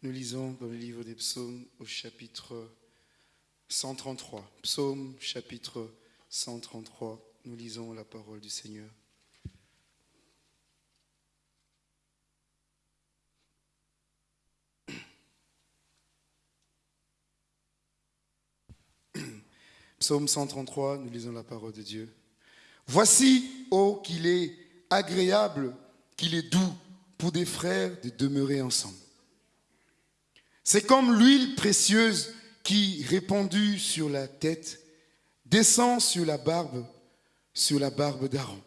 Nous lisons dans le livre des psaumes au chapitre 133. Psaume chapitre 133. Nous lisons la parole du Seigneur. Psaume 133, nous lisons la parole de Dieu. Voici, ô qu'il est agréable, qu'il est doux pour des frères de demeurer ensemble. C'est comme l'huile précieuse qui, répandue sur la tête, descend sur la barbe, sur la barbe d'Aaron,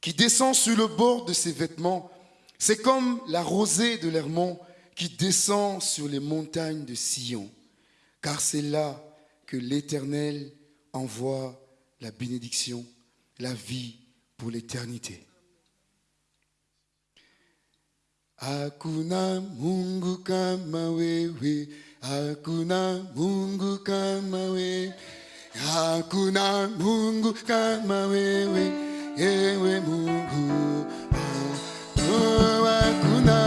qui descend sur le bord de ses vêtements. C'est comme la rosée de l'Hermont qui descend sur les montagnes de Sion, car c'est là que l'Éternel envoie la bénédiction, la vie pour l'éternité. Hakuna Mungu kama wewe, hakuna Mungu kama wewe, hakuna Mungu kama wewe, ewe Mungu. Oh, hakuna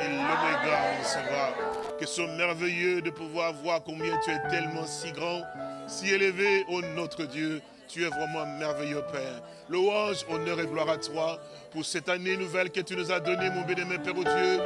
et l'oméga, Seigneur. Que ce soit merveilleux de pouvoir voir combien tu es tellement si grand, si élevé, ô notre Dieu. Tu es vraiment merveilleux, Père. Louange, honneur et gloire à toi pour cette année nouvelle que tu nous as donnée, mon bien-aimé Père, ô Dieu.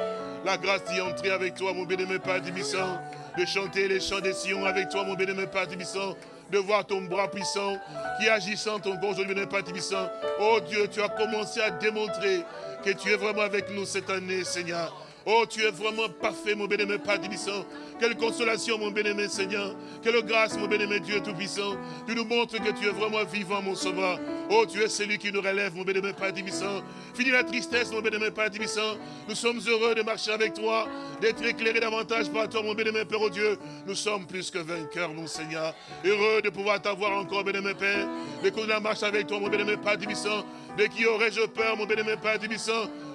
La grâce d'y entrer avec toi, mon bien-aimé Père Dibissant, de chanter les chants des Sion avec toi, mon bien-aimé Père Dibissant, de voir ton bras puissant qui agissant ton gorge, mon bien-aimé Père Dibissant. Oh Dieu, tu as commencé à démontrer que tu es vraiment avec nous cette année, Seigneur. Oh, tu es vraiment parfait, mon bien-aimé Père Dibissant. Quelle consolation, mon bien-aimé Seigneur. Quelle grâce, mon bien-aimé Dieu Tout-Puissant. Tu nous montres que tu es vraiment vivant, mon Sauveur. Oh, tu es celui qui nous relève, mon bien-aimé Père Dibissant. Fini la tristesse, mon bien-aimé Père Dibissant. Nous sommes heureux de marcher avec toi, d'être éclairés davantage par toi, mon bien-aimé Père, oh Dieu. Nous sommes plus que vainqueurs, mon Seigneur. Heureux de pouvoir t'avoir encore, bien-aimé Père. De qu'on la marche avec toi, mon bien-aimé Père Dibissant. De qui aurais-je peur, mon bien-aimé Père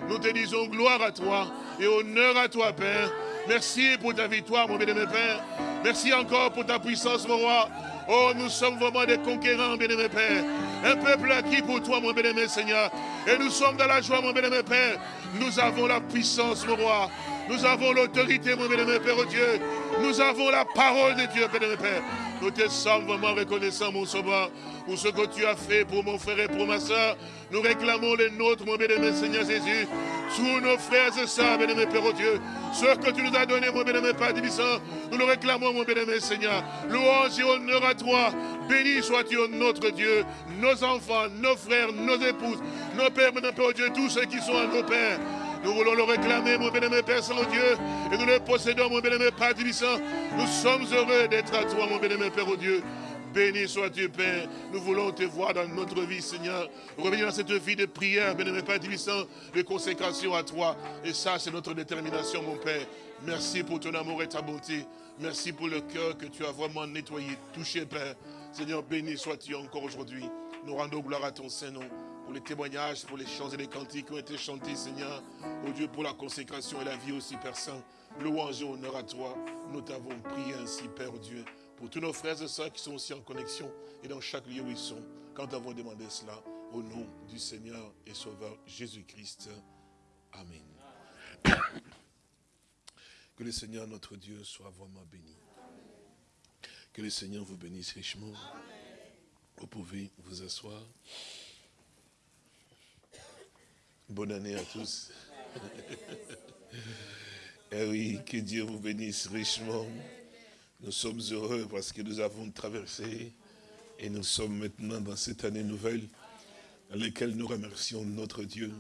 Nous te disons gloire à toi et honneur à toi, Père. Merci pour ta victoire, mon bien-aimé Père. Merci encore pour ta puissance, mon roi. Oh, nous sommes vraiment des conquérants, bien-aimé Père. Un peuple acquis pour toi, mon bien-aimé Seigneur. Et nous sommes dans la joie, mon bien-aimé Père. Nous avons la puissance, mon roi. Nous avons l'autorité, mon bien-aimé Père Dieu. Nous avons la parole de Dieu, Père Père. Nous te sommes vraiment reconnaissants, mon sauveur, pour ce que tu as fait pour mon frère et pour ma soeur. Nous réclamons les nôtres, mon bien-aimé Seigneur Jésus. Tous nos frères et sœurs, bien-aimé Père Dieu. Ce que tu nous donné, mon bien-aimé Père Divissant, nous le réclamons, mon bien-aimé Seigneur. Louange et honneur à toi. Béni sois-tu, notre Dieu, nos enfants, nos frères, nos épouses, nos pères, mon Père Dieu, tous ceux qui sont à nos pères. Nous voulons le réclamer, mon bien-aimé Père Saint-Dieu, et nous le possédons, mon bien-aimé Père Divissant. Nous sommes heureux d'être à toi, mon bien-aimé Père Dieu. Béni sois-tu, Père. Nous voulons te voir dans notre vie, Seigneur. Revenir dans cette vie de prière, bien-aimé Père Divissant, de consécration à toi. Et ça, c'est notre détermination, mon Père. Merci pour ton amour et ta bonté. Merci pour le cœur que tu as vraiment nettoyé, touché, Père. Seigneur, béni sois-tu encore aujourd'hui. Nous rendons gloire à ton Saint-Nom pour les témoignages, pour les chants et les cantiques qui ont été chantés, Seigneur. Oh Dieu, pour la consécration et la vie aussi, Père Saint. Louange et honneur à toi. Nous t'avons prié ainsi, Père Dieu, pour tous nos frères et sœurs qui sont aussi en connexion et dans chaque lieu où ils sont, quand avons demandé cela, au nom du Seigneur et Sauveur Jésus-Christ. Amen. Que le Seigneur notre Dieu soit vraiment béni. Que le Seigneur vous bénisse richement. Vous pouvez vous asseoir. Bonne année à tous. Eh oui, que Dieu vous bénisse richement. Nous sommes heureux parce que nous avons traversé et nous sommes maintenant dans cette année nouvelle dans laquelle nous remercions notre Dieu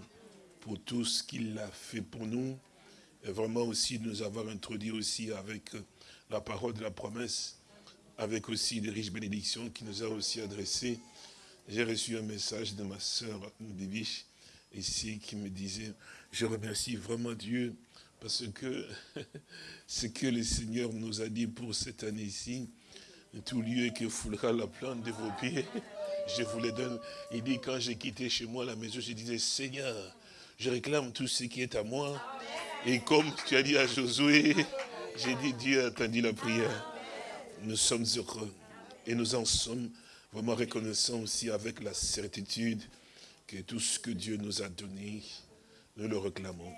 pour tout ce qu'il a fait pour nous et vraiment aussi nous avoir introduit aussi avec la parole de la promesse, avec aussi des riches bénédictions qui nous a aussi adressées. J'ai reçu un message de ma sœur Bibiche ici qui me disait, je remercie vraiment Dieu parce que ce que le Seigneur nous a dit pour cette année-ci, tout lieu que foulera la plante de vos pieds, je vous le donne. Il dit, quand j'ai quitté chez moi la maison, je disais, Seigneur, je réclame tout ce qui est à moi. Et comme tu as dit à Josué, j'ai dit, Dieu a entendu la prière. Nous sommes heureux. Et nous en sommes vraiment reconnaissants aussi avec la certitude que tout ce que Dieu nous a donné, nous le réclamons.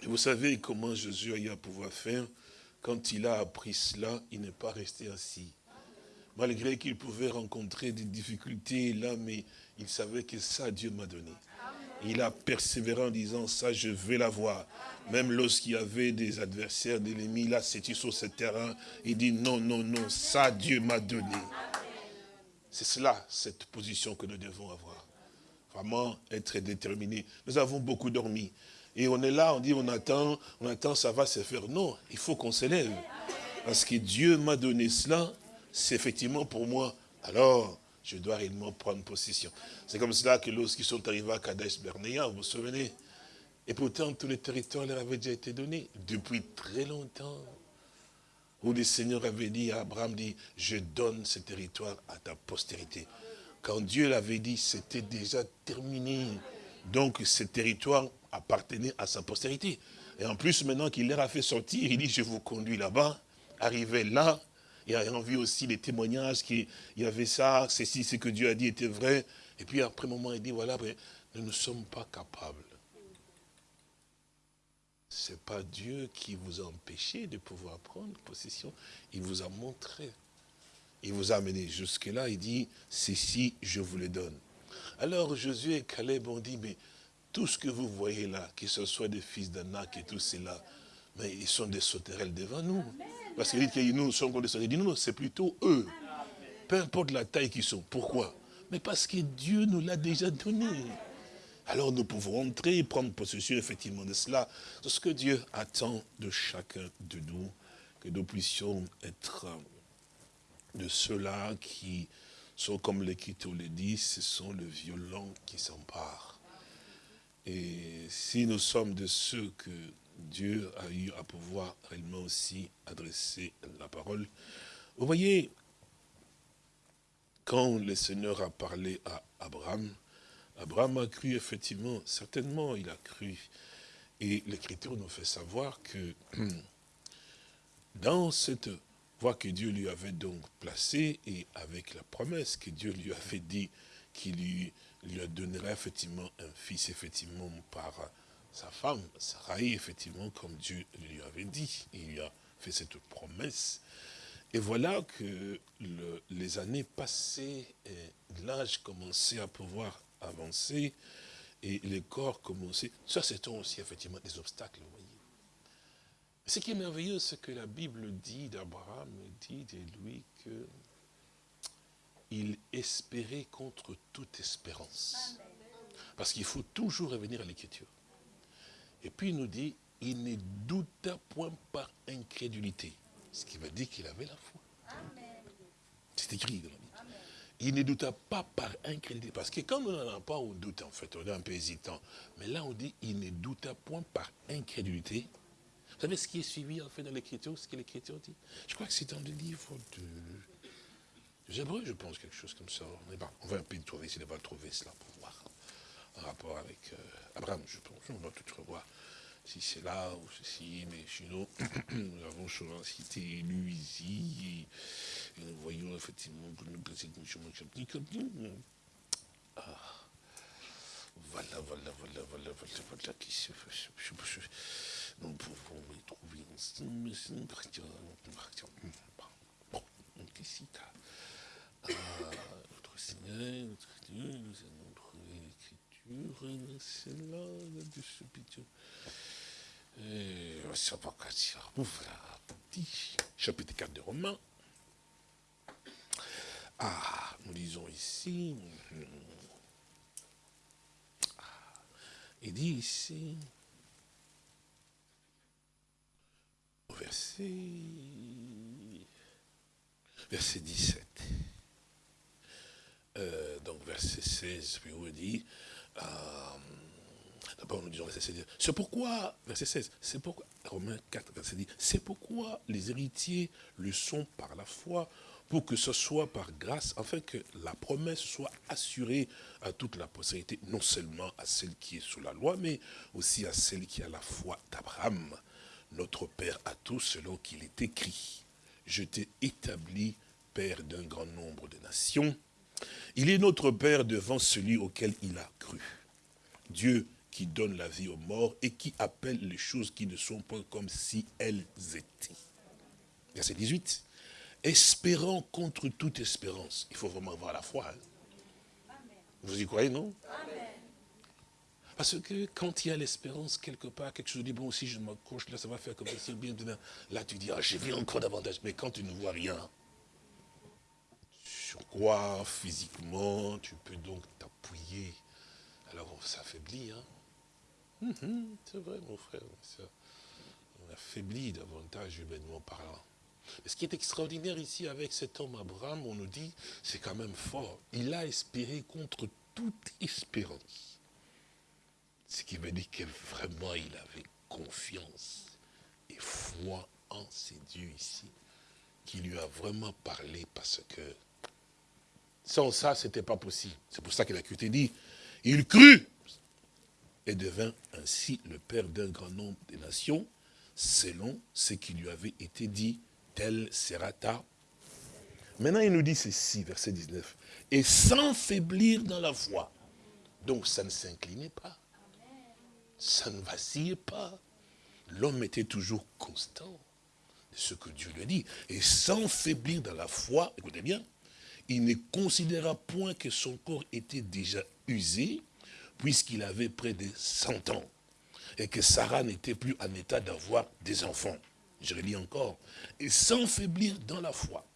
Et vous savez comment Jésus a eu à pouvoir faire? Quand il a appris cela, il n'est pas resté assis. Malgré qu'il pouvait rencontrer des difficultés là, mais il savait que ça, Dieu m'a donné. Il a persévéré en disant, ça, je vais l'avoir. Même lorsqu'il y avait des adversaires, des ennemis, là, c'était sur ce terrain. Il dit, non, non, non, ça, Dieu m'a donné. C'est cela, cette position que nous devons avoir. Vraiment être déterminé. Nous avons beaucoup dormi. Et on est là, on dit, on attend, on attend, ça va se faire. Non, il faut qu'on s'élève. Parce que Dieu m'a donné cela, c'est effectivement pour moi. Alors, je dois réellement prendre possession. C'est comme cela que lorsqu'ils sont arrivés à Kadesh Bernéa, vous vous souvenez? Et pourtant, tous les territoires leur avaient déjà été donnés depuis très longtemps. Où le Seigneur avait dit à Abraham, dit, je donne ce territoire à ta postérité. Quand Dieu l'avait dit, c'était déjà terminé. Donc, ce territoire appartenait à sa postérité. Et en plus, maintenant qu'il leur a fait sortir, il dit, je vous conduis là-bas, arrivez là, et ayant vu aussi les témoignages qu'il y avait ça, ceci, ce que Dieu a dit était vrai. Et puis après un moment, il dit, voilà, nous ne sommes pas capables. Ce n'est pas Dieu qui vous a empêché de pouvoir prendre possession. Il vous a montré. Il vous a amené jusque-là. Il dit, ceci, je vous le donne. Alors Josué et Caleb ont dit, mais tout ce que vous voyez là, que ce soit des fils d'Anak et tout cela, mais ils sont des sauterelles devant nous. Parce qu'il dit que nous sommes comme des sauterelles. Il dit non, c'est plutôt eux. Peu importe la taille qu'ils sont. Pourquoi? Mais parce que Dieu nous l'a déjà donné. Alors nous pouvons entrer et prendre possession effectivement de cela. C'est ce que Dieu attend de chacun de nous, que nous puissions être de ceux-là qui sont comme l'Écriture le dit, ce sont le violent qui s'empare. Et si nous sommes de ceux que Dieu a eu à pouvoir réellement aussi adresser la parole, vous voyez, quand le Seigneur a parlé à Abraham, Abraham a cru effectivement, certainement il a cru. Et l'Écriture nous fait savoir que dans cette voie que Dieu lui avait donc placée, et avec la promesse que Dieu lui avait dit qu'il lui, lui donnerait effectivement un fils, effectivement, par sa femme, Sarai, effectivement, comme Dieu lui avait dit. Il lui a fait cette promesse. Et voilà que les années passées, l'âge commençait à pouvoir avancer, et les corps commençaient. Ça, c'est aussi effectivement des obstacles, vous voyez. Ce qui est merveilleux, c'est que la Bible dit d'Abraham, dit de lui que il espérait contre toute espérance. Parce qu'il faut toujours revenir à l'écriture. Et puis il nous dit, il ne douta point par incrédulité. Ce qui veut dire qu'il avait la foi. C'est écrit dans la Bible. Il ne douta pas par incrédulité. Parce que quand on n'en a pas, on doute en fait. On est un peu hésitant. Mais là, on dit, il ne douta point par incrédulité. Vous savez ce qui est suivi en fait dans l'écriture, ce que l'écriture dit? Je crois que c'est dans le livre de J'aimerais, je pense, quelque chose comme ça. on va un peu trouver, s'il va trouver cela pour voir. En rapport avec euh, Abraham, je pense. On va tout revoir. Si c'est là ou ceci, mais sinon, nous avons souvent cité lu ici. Et, nous voyons effectivement que nous ah. Voilà, voilà, voilà, voilà, voilà, voilà, qui se fait. Nous pouvons les trouver ensemble. Bon, donc ici, notre Seigneur, notre Dieu, nous allons trouver l'écriture, c'est là, de ce petit. Va chapitre 4 de Romains. Ah, nous lisons ici. Ah, il dit ici, au verset, verset 17. Euh, donc verset 16, puis on dit, euh, d'abord nous disons verset 16, c'est pourquoi, verset 16, c'est pourquoi, Romains 4, verset 10, c'est pourquoi les héritiers le sont par la foi, pour que ce soit par grâce, afin que la promesse soit assurée à toute la postérité, non seulement à celle qui est sous la loi, mais aussi à celle qui a la foi d'Abraham, notre Père à tous, selon qu'il est écrit. Je t'ai établi Père d'un grand nombre de nations, il est notre Père devant celui auquel il a cru. Dieu qui donne la vie aux morts et qui appelle les choses qui ne sont pas comme si elles étaient. Verset 18. Espérant contre toute espérance. Il faut vraiment avoir la foi. Hein. Vous y croyez, non? Parce que quand il y a l'espérance, quelque part, quelque chose dit, bon, si je m'accroche, là, ça va faire comme ça, bien, Là, tu dis, ah, j'ai vu encore davantage. Mais quand tu ne vois rien, sur quoi physiquement tu peux donc t'appuyer. Alors on s'affaiblit. Hein? Mhm, c'est vrai mon frère, on affaiblit davantage humainement parlant. Mais ce qui est extraordinaire ici avec cet homme Abraham, on nous dit, c'est quand même fort. Il a espéré contre toute espérance. Ce qui veut dire que vraiment il avait confiance et foi en ces dieux ici, qui lui a vraiment parlé parce que sans ça, ce n'était pas possible. C'est pour ça que la été dit, il crut et devint ainsi le père d'un grand nombre de nations, selon ce qui lui avait été dit, tel sera ta. Maintenant, il nous dit ceci, verset 19, et sans faiblir dans la foi. Donc, ça ne s'inclinait pas. Ça ne vacillait pas. L'homme était toujours constant de ce que Dieu lui a dit. Et sans faiblir dans la foi, écoutez bien, il ne considéra point que son corps était déjà usé, puisqu'il avait près de 100 ans, et que Sarah n'était plus en état d'avoir des enfants. Je relis encore. Et sans faiblir dans la foi.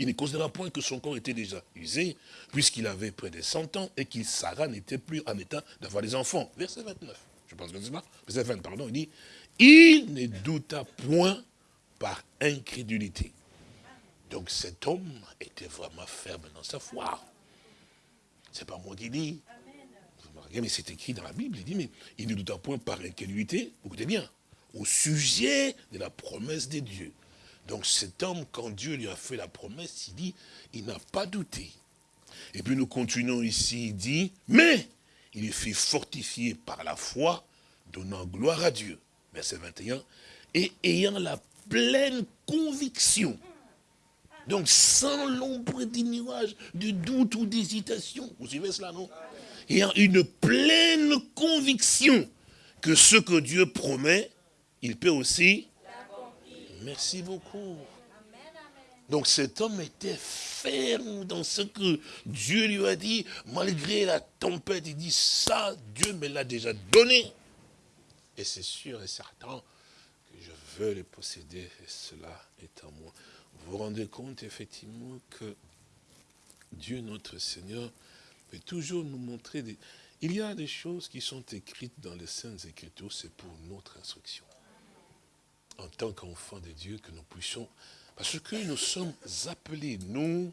Il ne considéra point que son corps était déjà usé, puisqu'il avait près de 100 ans, et que Sarah n'était plus en état d'avoir des enfants. Verset 29. Je pense que c'est ça. Verset 20, pardon. Il dit, il ne douta point par incrédulité. Donc cet homme était vraiment ferme dans sa foi. C'est pas moi qui dis. Mais c'est écrit dans la Bible, il dit, mais il ne doute point par incrédulité, écoutez bien, au sujet de la promesse de Dieu. Donc cet homme, quand Dieu lui a fait la promesse, il dit, il n'a pas douté. Et puis nous continuons ici, il dit, mais il est fait fortifier par la foi, donnant gloire à Dieu. Verset 21, et ayant la pleine conviction donc sans l'ombre des nuages, de doute ou d'hésitation. Vous suivez cela, non? Ayant une pleine conviction que ce que Dieu promet, il peut aussi. Merci beaucoup. Donc cet homme était ferme dans ce que Dieu lui a dit, malgré la tempête, il dit ça, Dieu me l'a déjà donné. Et c'est sûr et certain que je veux le posséder et cela est en moi. Vous vous rendez compte effectivement que Dieu notre Seigneur peut toujours nous montrer des... Il y a des choses qui sont écrites dans les Saintes Écritures, c'est pour notre instruction. En tant qu'enfants de Dieu, que nous puissions parce que nous sommes appelés, nous,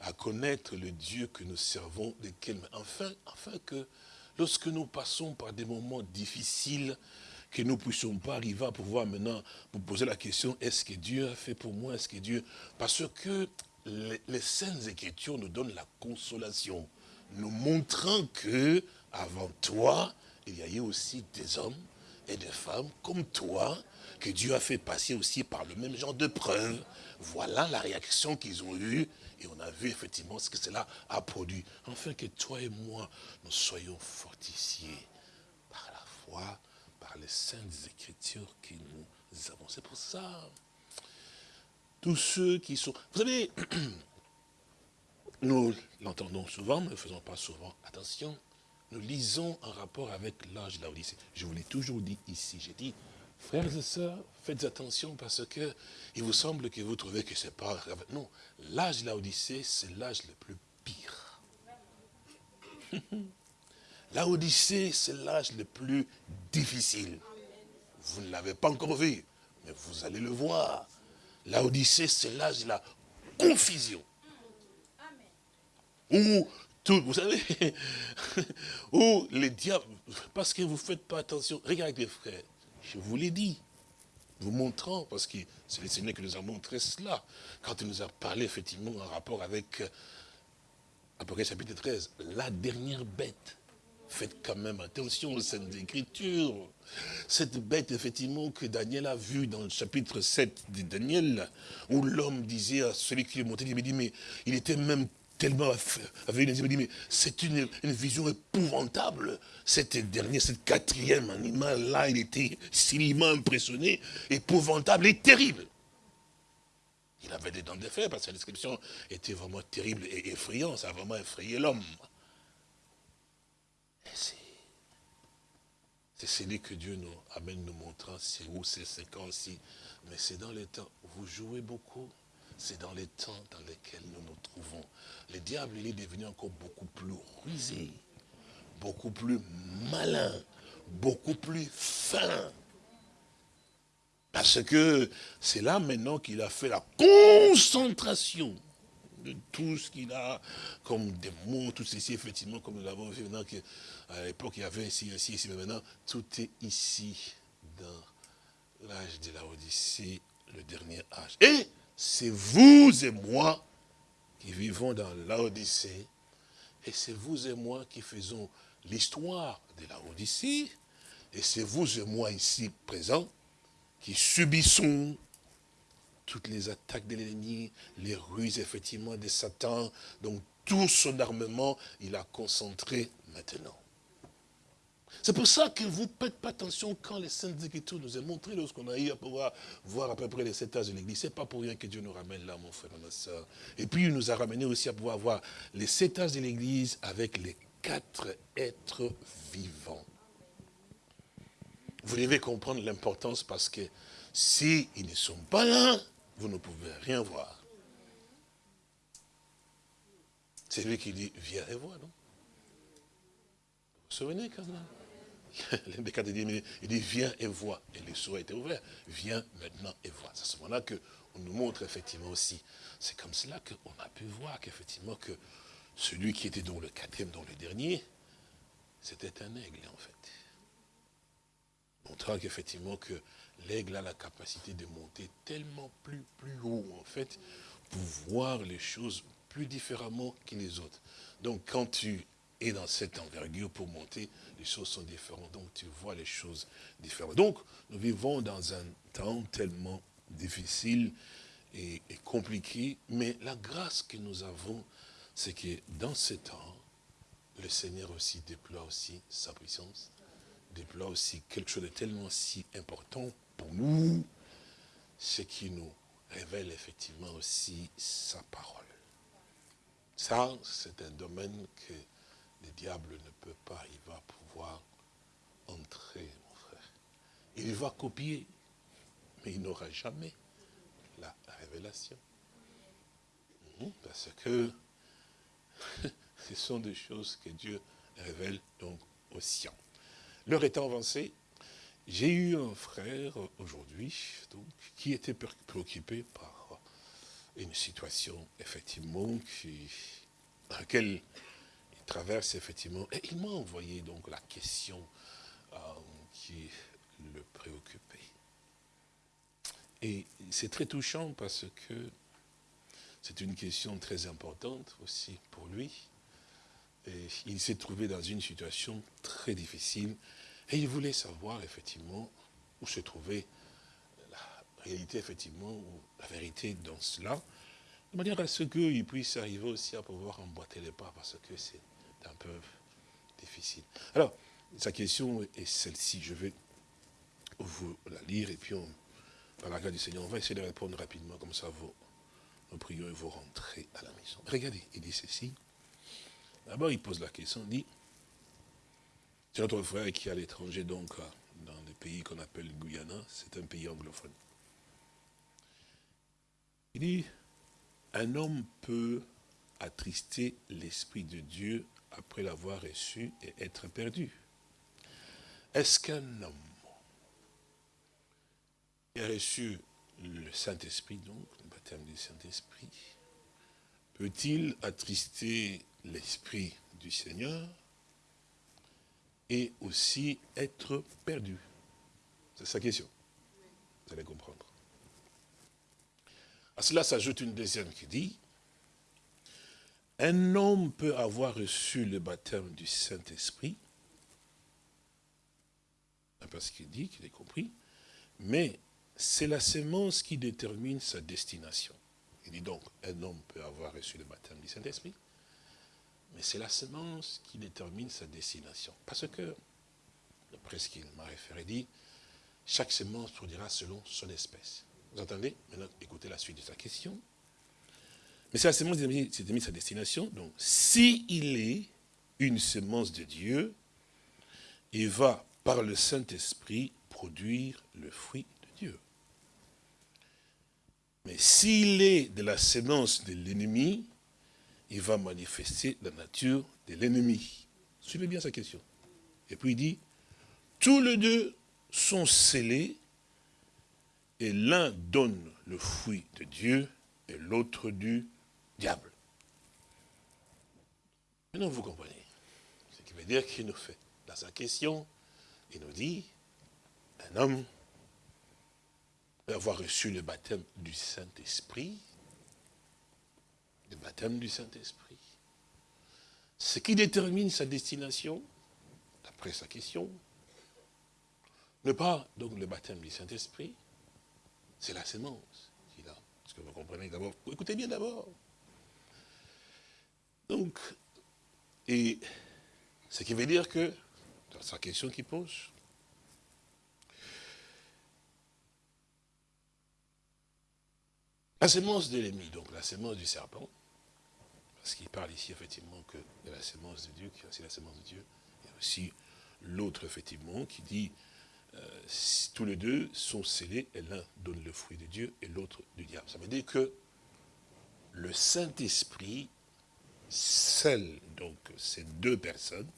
à connaître le Dieu que nous servons, desquels, enfin, que lorsque nous passons par des moments difficiles, que nous ne puissions pas arriver à pouvoir maintenant vous poser la question, est-ce que Dieu a fait pour moi, est-ce que Dieu... Parce que les, les Saintes Écritures nous donnent la consolation, nous montrant que, avant toi, il y a eu aussi des hommes et des femmes comme toi, que Dieu a fait passer aussi par le même genre de preuves. Voilà la réaction qu'ils ont eue. Et on a vu effectivement ce que cela a produit. Enfin que toi et moi, nous soyons fortifiés par la foi, par les saintes écritures que nous avons. C'est pour ça. Tous ceux qui sont... Vous savez, nous l'entendons souvent, mais ne faisons pas souvent attention. Nous lisons en rapport avec l'âge de la Odyssée. Je vous l'ai toujours dit ici. J'ai dit, Frères et sœurs, faites attention parce que il vous semble que vous trouvez que c'est pas. Non, l'âge de la Odyssée, c'est l'âge le plus pire. la Odyssée, c'est l'âge le plus difficile. Vous ne l'avez pas encore vu, mais vous allez le voir. La Odyssée, c'est l'âge de la confusion. Où tout, vous savez, où les diables, parce que vous ne faites pas attention, regardez frères, je vous l'ai dit, vous montrant, parce que c'est le Seigneur qui nous a montré cela, quand il nous a parlé effectivement en rapport avec euh, Apocalypse chapitre 13, la dernière bête. Faites quand même attention aux scènes d'écriture. Cette bête, effectivement, que Daniel a vue dans le chapitre 7 de Daniel, où l'homme disait à celui qui est monté, il me dit, mais il était même tellement mais c'est une, vision épouvantable. Cette dernière, cette quatrième animal-là, il était cinéma impressionné, épouvantable et terrible. Il avait des dents de fer parce que la description était vraiment terrible et effrayante. Ça a vraiment effrayé l'homme. C'est celui que Dieu nous amène nous montrant, c'est où ans aussi. Mais c'est dans les temps. Vous jouez beaucoup c'est dans les temps dans lesquels nous nous trouvons. Le diable, il est devenu encore beaucoup plus rusé, beaucoup plus malin, beaucoup plus fin. Parce que c'est là maintenant qu'il a fait la concentration de tout ce qu'il a comme des mots, tout ceci, effectivement, comme nous l'avons vu maintenant, qu'à l'époque il y avait ici, ici, ici, mais maintenant, tout est ici, dans l'âge de la Odyssée, le dernier âge. C'est vous et moi qui vivons dans l'Odyssée, et c'est vous et moi qui faisons l'histoire de la Odyssée, et c'est vous et moi ici présents qui subissons toutes les attaques de l'ennemi, les ruses effectivement de Satan, donc tout son armement, il a concentré maintenant. C'est pour ça que vous ne faites pas attention quand les Saintes Écritures nous ont montré, lorsqu'on a eu à pouvoir voir à peu près les sept âges de l'Église. Ce n'est pas pour rien que Dieu nous ramène là, mon frère, ma soeur. Et puis, il nous a ramené aussi à pouvoir voir les sept âges de l'Église avec les quatre êtres vivants. Vous devez comprendre l'importance parce que s'ils ne sont pas là, vous ne pouvez rien voir. C'est lui qui dit, viens et vois, non? Vous vous souvenez quand il dit, viens et vois. Et les sourds étaient ouverts. Viens maintenant et vois. C'est à ce moment-là qu'on nous montre effectivement aussi. C'est comme cela qu'on a pu voir qu'effectivement que celui qui était dans le quatrième, dans le dernier, c'était un aigle en fait. Montrant qu'effectivement que l'aigle a la capacité de monter tellement plus haut en fait, pour voir les choses plus différemment que les autres. Donc quand tu et dans cette envergure pour monter, les choses sont différentes. Donc tu vois les choses différentes. Donc nous vivons dans un temps tellement difficile et, compliqué, mais la grâce que nous avons, c'est que dans ce temps, le Seigneur aussi déploie aussi sa puissance, déploie aussi quelque chose de tellement si important pour nous, ce qui nous révèle effectivement aussi sa parole. Ça, c'est un domaine que le diable ne peut pas, il va pouvoir entrer, mon frère. Il va copier, mais il n'aura jamais la révélation. Mhm, parce que ce sont des choses que Dieu révèle donc aux siens. L'heure étant avancée, j'ai eu un frère aujourd'hui qui était préoccupé par une situation effectivement qui, dans laquelle traverse effectivement. Et il m'a envoyé donc la question euh, qui le préoccupait. Et c'est très touchant parce que c'est une question très importante aussi pour lui. Et il s'est trouvé dans une situation très difficile et il voulait savoir effectivement où se trouvait la réalité effectivement, ou la vérité dans cela, de manière à ce qu'il puisse arriver aussi à pouvoir emboîter les pas parce que c'est un peu difficile. Alors, sa question est celle-ci, je vais vous la lire et puis on, par la grâce du Seigneur, on va essayer de répondre rapidement, comme ça vous, nous prions et vous rentrez à la maison. Regardez, il dit ceci. D'abord, il pose la question, il dit, c'est notre frère qui est à l'étranger, donc, dans le pays qu'on appelle Guyana, c'est un pays anglophone. Il dit, un homme peut attrister l'Esprit de Dieu après l'avoir reçu et être perdu. Est-ce qu'un homme qui a reçu le Saint-Esprit, donc, le baptême du Saint-Esprit, peut-il attrister l'Esprit du Seigneur et aussi être perdu? C'est sa question. Vous allez comprendre. À cela s'ajoute une deuxième qui dit, un homme peut avoir reçu le baptême du Saint-Esprit, parce qu'il dit, qu'il est compris, mais c'est la sémence qui détermine sa destination. Il dit donc, un homme peut avoir reçu le baptême du Saint-Esprit, mais c'est la semence qui détermine sa destination. Parce que, d'après ce qu'il m'a référé, dit, chaque semence produira selon son espèce. Vous entendez? Maintenant, écoutez la suite de sa question. Mais c'est la semence qui détermine sa destination. Donc, s'il il est une semence de Dieu, il va, par le Saint-Esprit, produire le fruit de Dieu. Mais s'il est de la semence de l'ennemi, il va manifester la nature de l'ennemi. Suivez bien sa question. Et puis il dit, tous les deux sont scellés et l'un donne le fruit de Dieu et l'autre du diable. Maintenant, vous comprenez. Ce qui veut dire qu'il nous fait, dans sa question, il nous dit, un homme peut avoir reçu le baptême du Saint-Esprit, le baptême du Saint-Esprit. Ce qui détermine sa destination, d'après sa question, ne pas donc le baptême du Saint-Esprit, c'est la sémence qu'il a. Est-ce que vous comprenez d'abord? Écoutez bien d'abord. Donc, et ce qui veut dire que, dans sa question qu'il pose, la sémence de l'ennemi, donc la sémence du serpent, parce qu'il parle ici effectivement que de la sémence de Dieu, qui est aussi la sémence de Dieu, et aussi l'autre effectivement qui dit euh, tous les deux sont scellés et l'un donne le fruit de Dieu et l'autre du diable. Ça veut dire que le Saint-Esprit scelle donc ces deux personnes.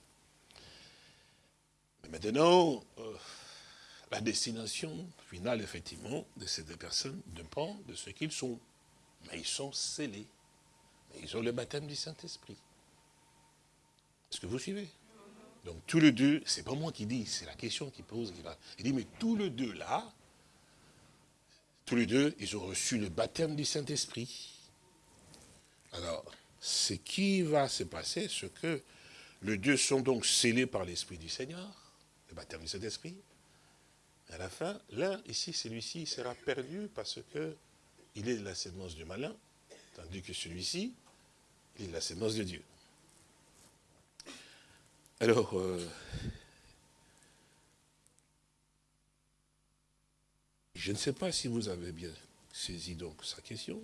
Mais maintenant, euh, la destination finale, effectivement, de ces deux personnes dépend de ce qu'ils sont. Mais ils sont scellés. Ils ont le baptême du Saint-Esprit. Est-ce que vous suivez? Donc tous les deux, c'est pas moi qui dis, c'est la question qui pose. Il dit, mais tous les deux là, tous les deux, ils ont reçu le baptême du Saint-Esprit. Alors, ce qui va se passer, ce que les deux sont donc scellés par l'Esprit du Seigneur, le baptême de cet esprit. À la fin, l'un, ici, celui-ci sera perdu parce que il est de la sémence du malin, tandis que celui-ci, il est de la sémence de Dieu. Alors, euh, je ne sais pas si vous avez bien saisi donc sa question.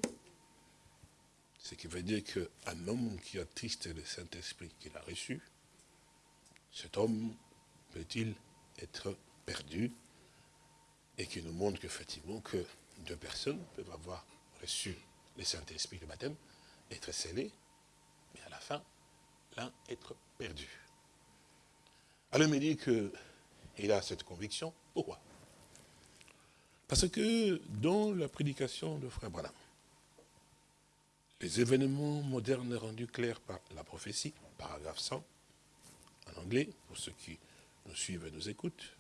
Ce qui veut dire qu'un homme qui a attristé le Saint-Esprit qu'il a reçu, cet homme peut-il être perdu et qui nous montre qu'effectivement que deux personnes peuvent avoir reçu le Saint-Esprit, le baptême, être scellés, mais à la fin, l'un être perdu. Alors il me dit qu'il a cette conviction. Pourquoi? Parce que dans la prédication de Frère Branham, les événements modernes rendus clairs par la prophétie, paragraphe 100, en anglais, pour ceux qui nous suivent et nous écoutent.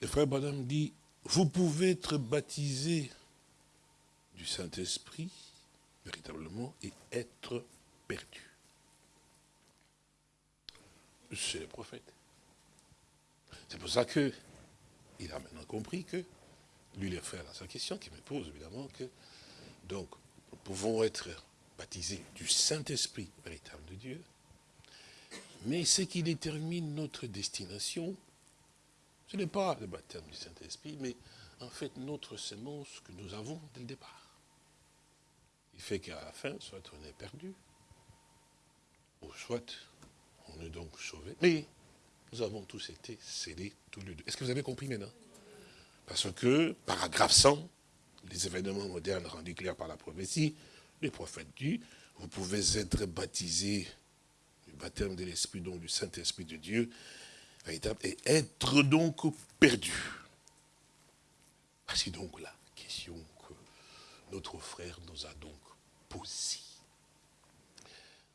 Le frère Branham dit, vous pouvez être baptisé du Saint-Esprit, véritablement, et être perdu. C'est le prophète. C'est pour ça que il a maintenant compris que, lui, le frère, dans sa question, qui me pose évidemment que donc, nous pouvons être baptisés du Saint-Esprit véritable de Dieu, mais ce qui détermine notre destination, ce n'est pas le baptême du Saint-Esprit, mais en fait notre sémence que nous avons dès le départ. Il fait qu'à la fin, soit on est perdu, ou soit on est donc sauvé. Mais nous avons tous été scellés tous les deux. Est-ce que vous avez compris maintenant? Parce que, paragraphe 100, les événements modernes rendus clairs par la prophétie, les prophètes dit, vous pouvez être baptisés du baptême de l'Esprit, donc du Saint-Esprit de Dieu, et être donc perdu. Voici donc la question que notre frère nous a donc posée.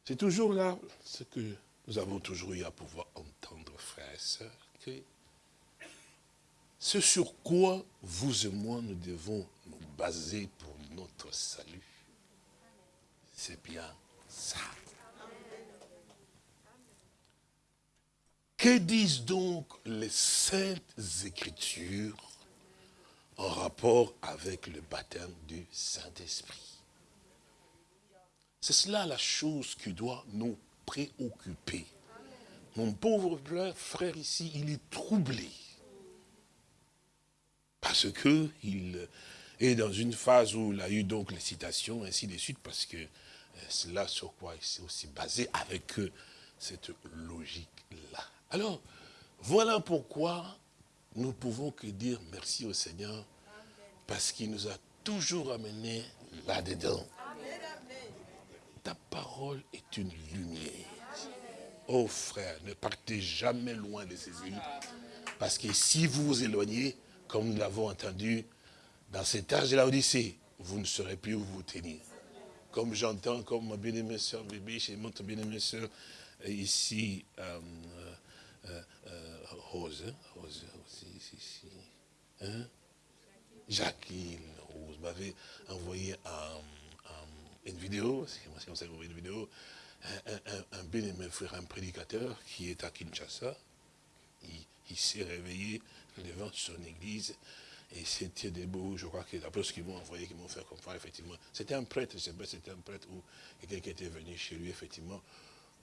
C'est toujours là ce que nous avons toujours eu à pouvoir entendre, frères et sœurs, que ce sur quoi vous et moi nous devons nous baser pour notre salut, c'est bien ça. Que disent donc les saintes écritures en rapport avec le baptême du Saint-Esprit? C'est cela la chose qui doit nous préoccuper. Mon pauvre frère ici, il est troublé parce qu'il est dans une phase où il a eu donc les citations, ainsi de suite, parce que euh, c'est là sur quoi il s'est aussi basé avec cette logique-là. Alors, voilà pourquoi nous pouvons que dire merci au Seigneur, parce qu'il nous a toujours amenés là-dedans. Ta parole est une lumière. Oh frère, ne partez jamais loin de ces îles, parce que si vous vous éloignez, comme nous l'avons entendu, dans cet âge de la vous ne saurez plus où vous tenir. Comme j'entends, comme ma bien-aimée soeur Bébé, chez mon bien-aimée soeur, euh, ici, euh, euh, euh, Rose, hein, Rose, aussi, ici, ici, hein? Jacqueline Rose m'avait envoyé une vidéo, c'est moi qui envoyé une vidéo, un bien-aimé frère, un prédicateur qui est à Kinshasa, il, il s'est réveillé devant son église. Et c'était des beaux, je crois que d'après ce qu'ils m'ont envoyé, qu'ils m'ont fait comprendre, effectivement, c'était un prêtre, je sais pas, c'était un prêtre ou quelqu'un qui était venu chez lui, effectivement,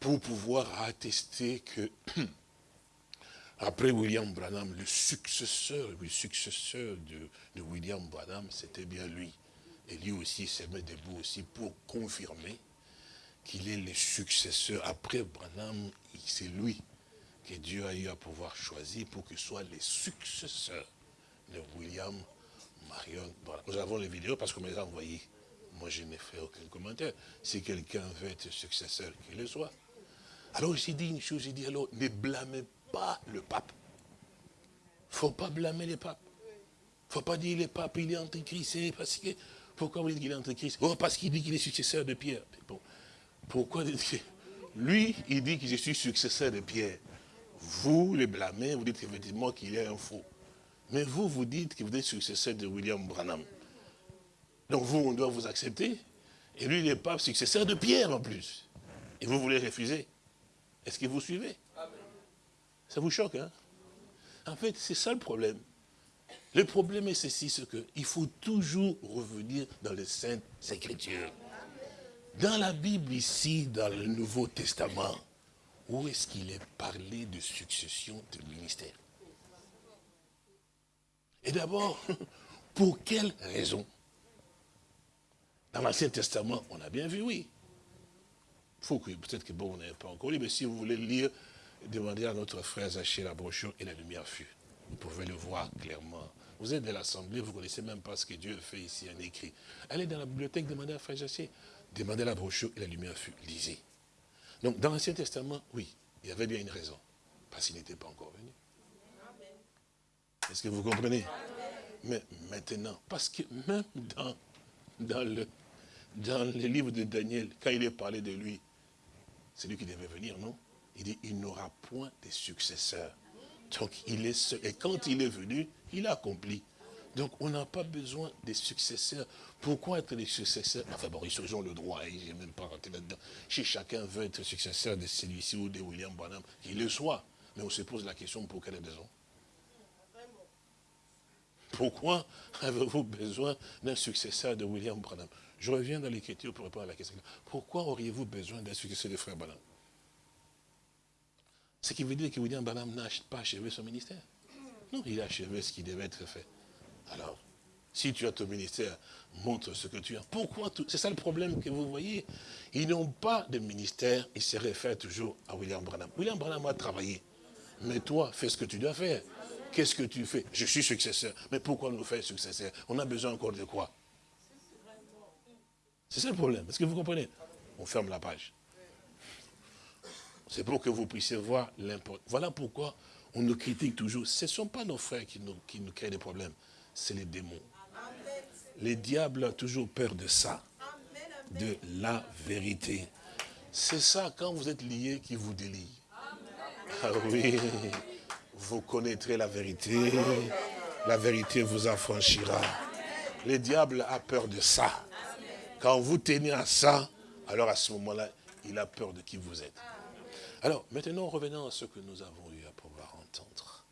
pour pouvoir attester que, après William Branham, le successeur, le successeur de, William Branham, c'était bien lui. Et lui aussi s'est mis debout aussi pour confirmer qu'il est le successeur. Après Branham, c'est lui que Dieu a eu à pouvoir choisir pour qu'il soit les successeurs de William Marion. nous avons les vidéos parce qu'on me les a envoyées. Moi, je n'ai fait aucun commentaire. Si quelqu'un veut être successeur, qu'il le soit. Alors, j'ai dit une chose, j'ai dit, alors, ne blâmez pas le pape. Faut pas blâmer les papes. Faut pas dire le pape, il est antichrist, parce pourquoi vous dites qu'il est antichrist Oh, parce qu'il dit qu'il est successeur de Pierre. Bon, pourquoi Lui, il dit que je suis successeur de Pierre. Vous les blâmez, vous dites effectivement qu'il est un faux. Mais vous, vous dites que vous êtes successeur de William Branham. Donc vous, on doit vous accepter. Et lui, il n'est pas successeur de Pierre en plus. Et vous voulez refuser. Est-ce que vous suivez? Ça vous choque, hein? En fait, c'est ça le problème. Le problème est ceci, c'est qu'il faut toujours revenir dans les Saintes Écritures. Dans la Bible ici, dans le Nouveau Testament, où est-ce qu'il est parlé de succession de ministère Et d'abord, pour quelle raison? Dans l'Ancien Testament, on a bien vu, oui. Faut que, peut-être que bon, on pas encore lu, mais si vous voulez lire, demandez à notre frère Zaché la brochure et la lumière fut. Vous pouvez le voir clairement. Vous êtes de l'Assemblée, vous ne connaissez même pas ce que Dieu fait ici en écrit. Allez dans la bibliothèque, demandez à frère Zaché. Demandez la brochure et la lumière fut. Lisez. Donc, dans l'Ancien Testament, oui, il y avait bien une raison. Parce qu'il n'était pas encore venu. Est-ce que vous comprenez? Mais maintenant, parce que même dans, dans, le, dans le livre de Daniel, quand il est parlé de lui, c'est lui qui devait venir, non? Il dit, il n'aura point de successeurs. Donc, il est seul. Et quand il est venu, il a accompli. Donc, on n'a pas besoin des successeurs. Pourquoi être des successeurs? Enfin bon, ils ont le droit, hein, je même pas rentré là-dedans. Si chacun veut être successeur de celui-ci ou de William Branham, qu'il le soit. Mais on se pose la question, pour quelle raison? Pourquoi avez-vous besoin d'un successeur de William Branham? Je reviens dans l'écriture pour répondre à la question. Pourquoi auriez-vous besoin d'un successeur de frère Branham? Ce qui veut dire que William Branham n'a pas achevé son ministère. Non, il a achevé ce qui devait être fait. Alors, si tu as ton ministère, montre ce que tu as. Pourquoi tout? C'est ça le problème que vous voyez. Ils n'ont pas de ministère, ils se réfèrent toujours à William Branham. William Branham a travaillé. Mais toi, fais ce que tu dois faire. Qu'est-ce que tu fais? Je suis successeur. Mais pourquoi nous faire successeur? On a besoin encore de quoi? C'est ça le problème. Est-ce que vous comprenez? On ferme la page. C'est pour que vous puissiez voir l'importance. Voilà pourquoi on nous critique toujours. Ce ne sont pas nos frères qui nous, qui nous créent des problèmes c'est les démons. Les diables ont toujours peur de ça, de la vérité. C'est ça, quand vous êtes liés, qui vous délie. Ah oui, vous connaîtrez la vérité, la vérité vous affranchira. Les diables a peur de ça. Quand vous tenez à ça, alors à ce moment-là, il a peur de qui vous êtes. Alors, maintenant, revenons à ce que nous avons eu à pouvoir entendre.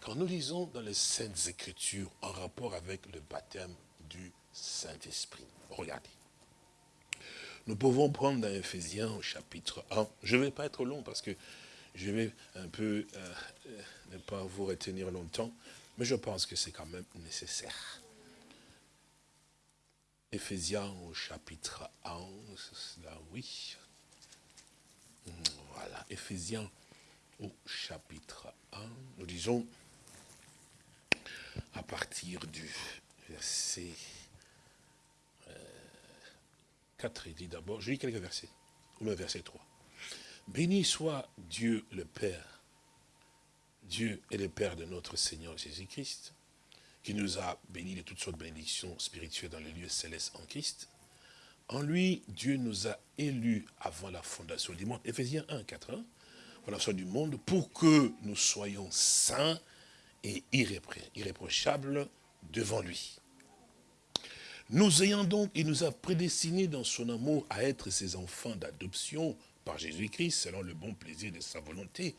Quand nous lisons dans les Saintes Écritures en rapport avec le baptême du Saint-Esprit, regardez. Nous pouvons prendre dans Ephésiens au chapitre 1. Je ne vais pas être long parce que je vais un peu euh, euh, ne pas vous retenir longtemps, mais je pense que c'est quand même nécessaire. Ephésiens au chapitre 1, là oui. Voilà, Ephésiens au chapitre 1, nous disons à partir du verset 4, euh, il dit d'abord, je lis quelques versets, ou le verset 3. Béni soit Dieu le Père, Dieu est le Père de notre Seigneur Jésus-Christ, qui nous a bénis de toutes sortes de bénédictions spirituelles dans les lieux célestes en Christ. En lui, Dieu nous a élus avant la fondation du monde. Éphésiens 1, 4, 1, fondation du monde, pour que nous soyons saints et irréprochable devant lui. Nous ayant donc, il nous a prédestinés dans son amour à être ses enfants d'adoption par Jésus-Christ, selon le bon plaisir de sa volonté,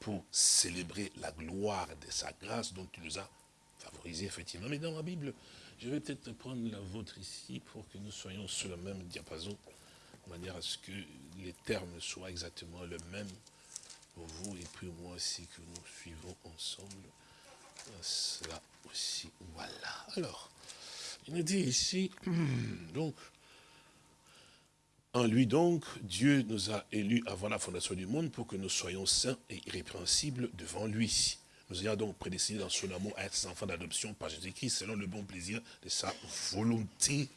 pour célébrer la gloire de sa grâce dont il nous a favorisés, effectivement. Mais dans ma Bible, je vais peut-être prendre la vôtre ici pour que nous soyons sur le même diapason, de manière à ce que les termes soient exactement le même pour vous et puis moi aussi que nous suivons ensemble cela aussi. Voilà. Alors, il nous dit ici, donc, en lui donc, Dieu nous a élus avant la fondation du monde pour que nous soyons saints et irrépréhensibles devant lui. Nous ayons donc prédestiné dans son amour à être enfants d'adoption par Jésus-Christ selon le bon plaisir de sa volonté.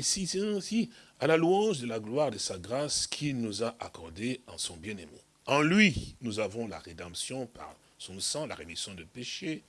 C'est aussi à la louange de la gloire de sa grâce qu'il nous a accordé en son bien-aimé. En lui, nous avons la rédemption par son sang, la rémission de péché,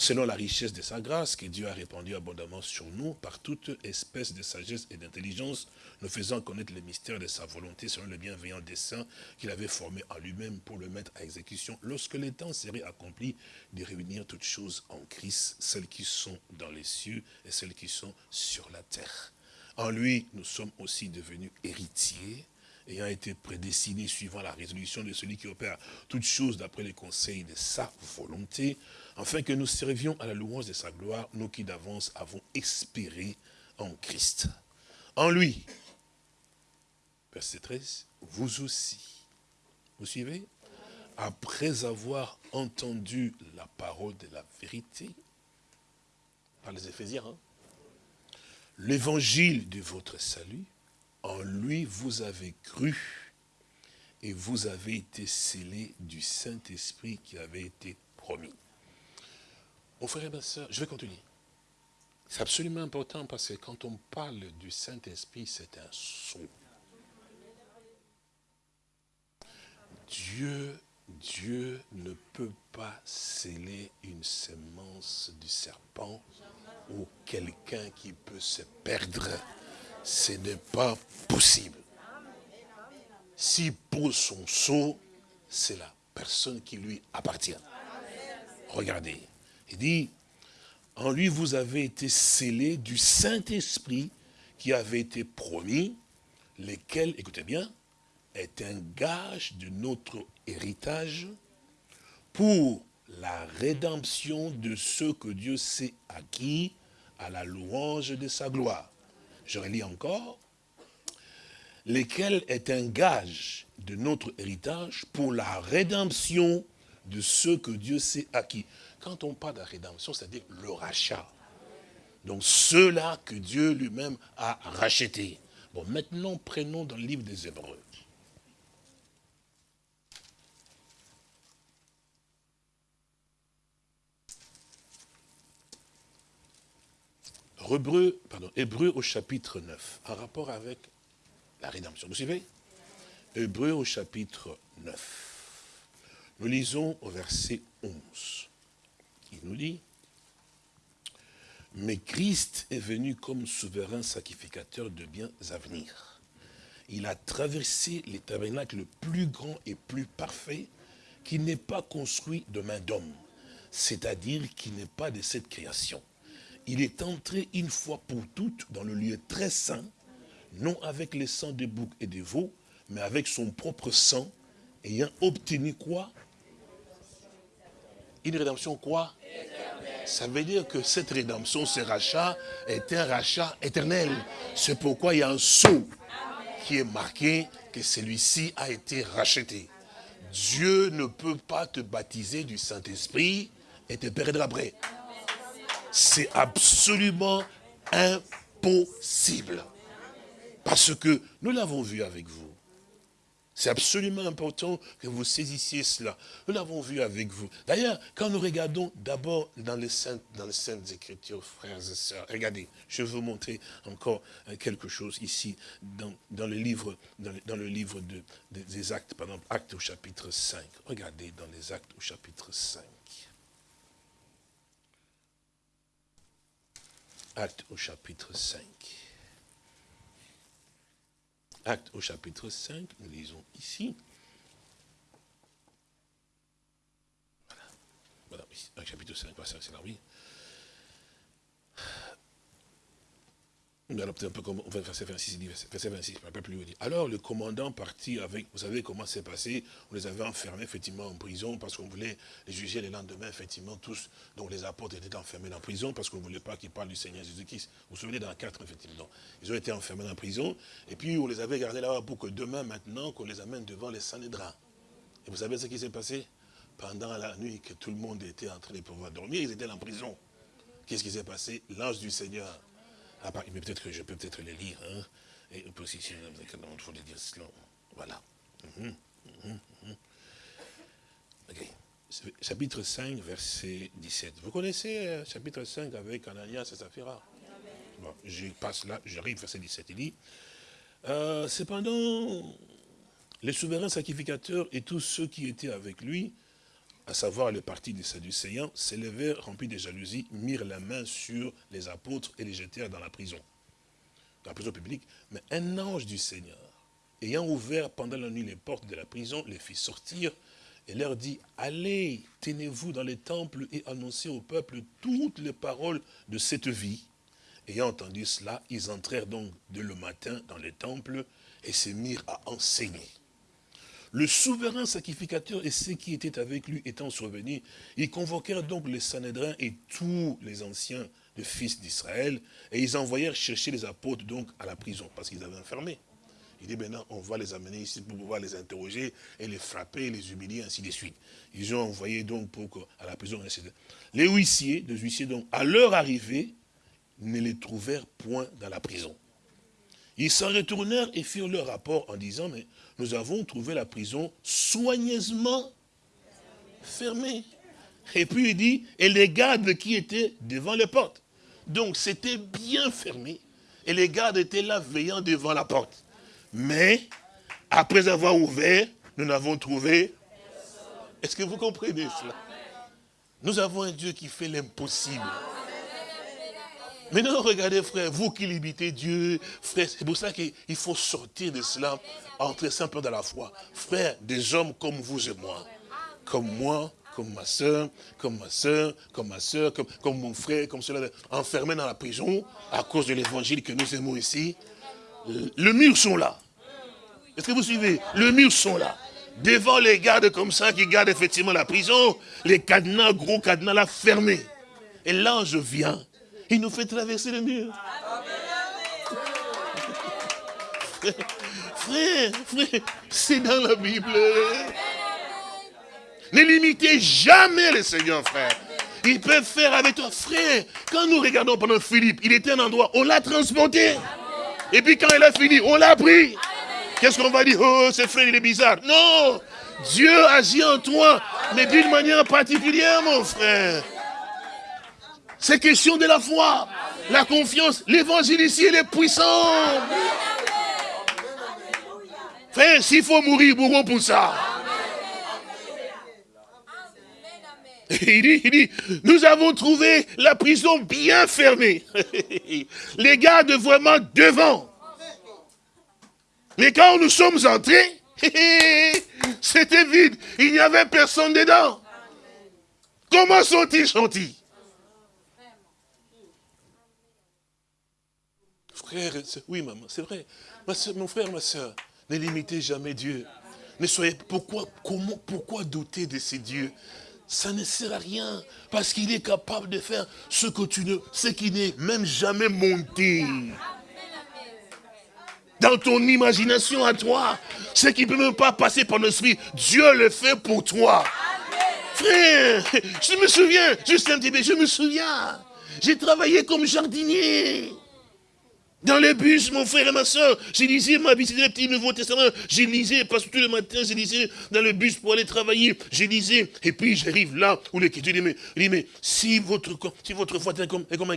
selon la richesse de sa grâce que Dieu a répandue abondamment sur nous par toute espèce de sagesse et d'intelligence, nous faisant connaître les mystères de sa volonté selon le bienveillant dessein qu'il avait formé en lui-même pour le mettre à exécution lorsque le temps serait accompli de réunir toutes choses en Christ, celles qui sont dans les cieux et celles qui sont sur la terre. En lui, nous sommes aussi devenus héritiers, ayant été prédestiné suivant la résolution de celui qui opère toutes choses d'après les conseils de sa volonté, afin que nous servions à la louange de sa gloire, nous qui d'avance avons espéré en Christ. En lui, verset 13, vous aussi, vous suivez? Après avoir entendu la parole de la vérité, par les Éphésiens, hein, l'évangile de votre salut, en lui vous avez cru et vous avez été scellés du Saint-Esprit qui avait été promis. Mon frère et ma soeur, je vais continuer. C'est absolument important parce que quand on parle du Saint-Esprit, c'est un son. Dieu, Dieu ne peut pas sceller une semence du serpent ou quelqu'un qui peut se perdre. Ce n'est pas possible. S'il pose son seau, c'est la personne qui lui appartient. Regardez, il dit, en lui vous avez été scellés du Saint-Esprit qui avait été promis, lequel, écoutez bien, est un gage de notre héritage pour la rédemption de ceux que Dieu s'est acquis à la louange de sa gloire. Je relis encore. Lequel est un gage de notre héritage pour la rédemption de ceux que Dieu s'est acquis. Quand on parle de la rédemption, c'est-à-dire le rachat. Donc ceux-là que Dieu lui-même a rachetés. Bon, maintenant, prenons dans le livre des Hébreux. Hébreu, au chapitre 9, en rapport avec la rédemption. Vous suivez? Hébreu au chapitre 9. Nous lisons au verset 11. Il nous dit, mais Christ est venu comme souverain sacrificateur de biens à venir. Il a traversé les tabernacles le plus grand et plus parfait qui n'est pas construit de main d'homme, c'est-à-dire qui n'est pas de cette création il est entré une fois pour toutes dans le lieu très saint, non avec les sang des boucs et des veaux, mais avec son propre sang, ayant obtenu quoi? Une rédemption quoi? Ça veut dire que cette rédemption, ce rachat, est un rachat éternel. C'est pourquoi il y a un sceau qui est marqué que celui-ci a été racheté. Dieu ne peut pas te baptiser du Saint-Esprit et te perdre après c'est absolument impossible. Parce que nous l'avons vu avec vous. C'est absolument important que vous saisissiez cela. Nous l'avons vu avec vous. D'ailleurs, quand nous regardons d'abord dans les saintes, dans les saintes écritures, frères et sœurs, regardez, je vais vous montrer encore euh, quelque chose ici, dans, dans le livre, dans le, livre de, des actes, par exemple, actes au chapitre 5. Regardez dans les actes au chapitre 5. Acte au chapitre 5. Acte au chapitre 5, nous lisons ici. Voilà. Voilà, oui. chapitre 5, c'est là, oui. Un peu comme, verset 26, verset 26, plus Alors le commandant partit avec, vous savez comment c'est passé, on les avait enfermés effectivement en prison parce qu'on voulait les juger le lendemain, effectivement, tous, dont les apôtres étaient enfermés en prison parce qu'on ne voulait pas qu'ils parlent du Seigneur Jésus-Christ. Vous vous souvenez dans 4, effectivement. Ils ont été enfermés en prison, et puis on les avait gardés là pour que demain, maintenant, qu'on les amène devant les Sanhédrins. Et vous savez ce qui s'est passé? Pendant la nuit que tout le monde était en train de pouvoir dormir, ils étaient en prison. Qu'est-ce qui s'est passé? L'ange du Seigneur ah, bah, mais peut-être que je peux peut-être les lire. Hein, et il faut les dire cela. Voilà. Mhm, mhm, mhm. Chapitre 5, verset 17. Vous connaissez euh, chapitre 5 avec Ananias et Saphira Bon, je passe là, j'arrive, verset 17. Il dit, euh, cependant, les souverains sacrificateurs et tous ceux qui étaient avec lui à savoir le parti des Sadducéens, s'élevèrent remplis de jalousie, mirent la main sur les apôtres et les jetèrent dans la prison, dans la prison publique. Mais un ange du Seigneur, ayant ouvert pendant la nuit les portes de la prison, les fit sortir et leur dit, allez, tenez-vous dans les temples et annoncez au peuple toutes les paroles de cette vie. Ayant entendu cela, ils entrèrent donc de le matin dans les temples et se mirent à enseigner. Le souverain sacrificateur et ceux qui étaient avec lui étant survenus, ils convoquèrent donc les Sanhédrins et tous les anciens de fils d'Israël, et ils envoyèrent chercher les apôtres donc à la prison, parce qu'ils avaient enfermé. Il dit maintenant, on va les amener ici pour pouvoir les interroger et les frapper, les humilier, ainsi de suite. Ils ont envoyé donc pour, à la prison. Les huissiers, les huissiers donc, à leur arrivée, ne les trouvèrent point dans la prison. Ils s'en retournèrent et firent leur rapport en disant, mais nous avons trouvé la prison soigneusement fermée. Et puis il dit, et les gardes qui étaient devant les portes. Donc c'était bien fermé. Et les gardes étaient là veillant devant la porte. Mais, après avoir ouvert, nous n'avons trouvé. Est-ce que vous comprenez cela? Nous avons un Dieu qui fait l'impossible. Maintenant, regardez, frère, vous qui limitez Dieu, frère, c'est pour ça qu'il faut sortir de cela, entrer simplement dans la foi. Frère, des hommes comme vous et moi, comme moi, comme ma soeur, comme ma soeur, comme ma soeur, comme, mon frère, comme cela, enfermés dans la prison à cause de l'évangile que nous aimons ici. Le mur sont là. Est-ce que vous suivez? Le mur sont là. Devant les gardes comme ça qui gardent effectivement la prison, les cadenas, gros cadenas là fermés. Et l'ange vient, il nous fait traverser le mur. Frère, frère, c'est dans la Bible. Ne limitez jamais le Seigneur, frère. Il peut faire avec toi, frère. Quand nous regardons pendant Philippe, il était un endroit, on l'a transporté. Et puis quand il a fini, on l'a pris. Qu'est-ce qu'on va dire? Oh, ce frère, il est bizarre. Non Dieu agit en toi, mais d'une manière particulière, mon frère. C'est question de la foi, la confiance. L'évangile ici, il est puissant. Frère, s'il faut mourir, mourons pour ça. Il dit, il dit, nous avons trouvé la prison bien fermée. Les gardes vraiment devant. Mais quand nous sommes entrés, c'était vide. Il n'y avait personne dedans. Comment sont-ils sortis? Oui maman, c'est vrai. mon frère, ma soeur, ne limitez jamais Dieu. Ne soyez, pourquoi, comment, pourquoi douter de ces dieux? Ça ne sert à rien. Parce qu'il est capable de faire ce que tu ne, ce qui n'est même jamais monté. Dans ton imagination à toi, ce qui ne peut même pas passer par l'esprit, Dieu le fait pour toi. Frère, je me souviens, juste un petit peu, je me souviens. J'ai travaillé comme jardinier. Dans les bus, mon frère et ma soeur, j'ai lisé ma visite le petit Nouveau Testament, j'ai lisé, parce que tous les matins, j'ai lisé dans le bus pour aller travailler, j'ai lisé, et puis j'arrive là où l'écriture dit, mais, si votre, si votre foi est comme, est comme un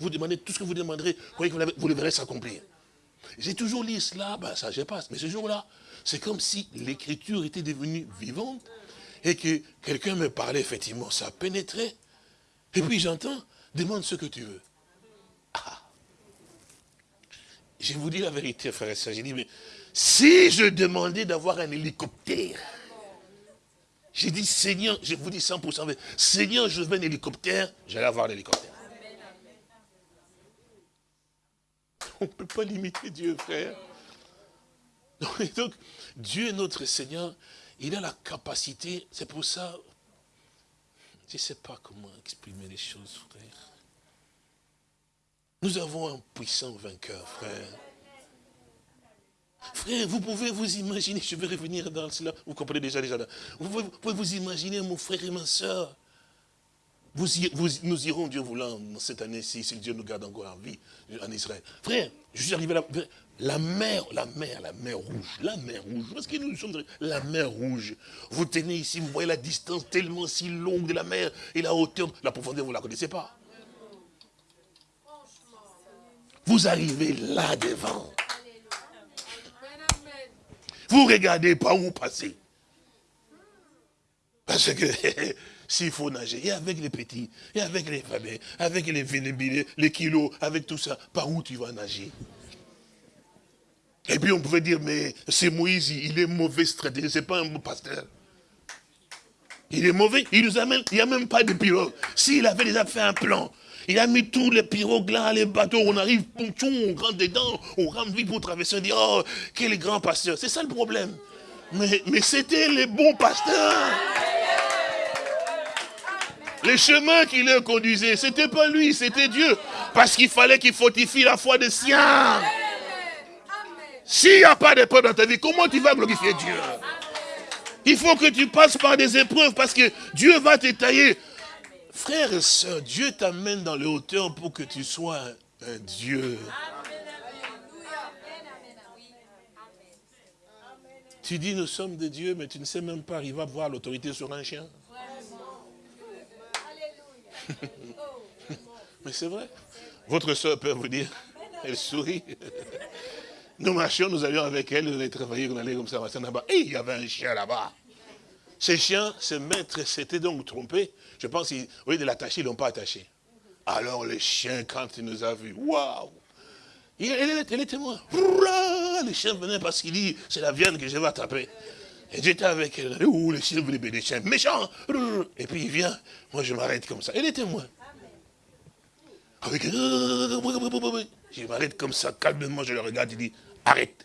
vous demandez tout ce que vous demanderez, vous, vous le verrez s'accomplir. J'ai toujours lu cela, ben ça je passe, mais ce jour-là, c'est comme si l'écriture était devenue vivante, et que quelqu'un me parlait, effectivement, ça pénétrait, et puis j'entends, demande ce que tu veux. Ah je vous dis la vérité, frère et soeur. J'ai dit, mais si je demandais d'avoir un hélicoptère, j'ai dit, Seigneur, je vous dis 100%, Seigneur, je veux un hélicoptère, j'allais avoir l'hélicoptère. On ne peut pas limiter Dieu, frère. Donc, Dieu notre Seigneur, il a la capacité, c'est pour ça, je ne sais pas comment exprimer les choses, frère. Nous avons un puissant vainqueur, frère. Frère, vous pouvez vous imaginer, je vais revenir dans cela, vous comprenez déjà, déjà. Vous pouvez, vous imaginer, mon frère et ma soeur. Nous irons, Dieu voulant, cette année-ci, si Dieu nous garde encore en vie, en Israël. Frère, je suis arrivé là, la mer, la mer, la mer rouge, la mer rouge, parce que nous sommes la mer rouge. Vous tenez ici, vous voyez la distance tellement si longue de la mer et la hauteur, la profondeur, vous ne la connaissez pas. Vous arrivez là devant. Vous regardez pas où passer. Parce que s'il faut nager, et avec les petits, et avec les familles, avec les vénébilés, les kilos, avec tout ça, par où tu vas nager? Et puis on pouvait dire, mais c'est Moïse, il est mauvais stratégie, c'est pas un bon pasteur. Il est mauvais, il nous amène, il n'y a même pas de pilote. S'il avait déjà fait un plan, il a mis tous les pirogues là, les bateaux, on arrive, on rentre dedans, on rentre vite pour traverser, on dit, oh, quel grand pasteur. C'est ça le problème. Mais, mais c'était les bons pasteurs. Les chemins qui le conduisaient, c'était pas lui, c'était Dieu. Parce qu'il fallait qu'il fortifie la foi des siens. S'il n'y a pas d'épreuve dans ta vie, comment tu vas glorifier Dieu? Il faut que tu passes par des épreuves parce que Dieu va te tailler. Frères et sœurs, Dieu t'amène dans les hauteurs pour que tu sois un Dieu. Tu dis nous sommes des dieux, mais tu ne sais même pas arriver à voir l'autorité sur un chien. mais c'est vrai. Votre soeur peut vous dire, elle sourit. Nous marchions, nous allions avec elle, on allait travailler, on allait comme ça, là-bas. Et il y avait un chien là-bas. Ces chiens, ce maître s'était donc trompé. Je pense qu'au lieu de l'attacher, ils ne l'ont pas attaché. Alors le chien, quand il nous a vus, waouh il, est témoin. Le chien venait parce qu'il dit, c'est la viande que je vais attraper. Et j'étais avec elle. Ouh, le chien venait des chiens méchants. Et puis il vient, moi je m'arrête comme ça. Il est témoin. Avec... Je m'arrête comme ça, calmement, je le regarde, il dit, arrête.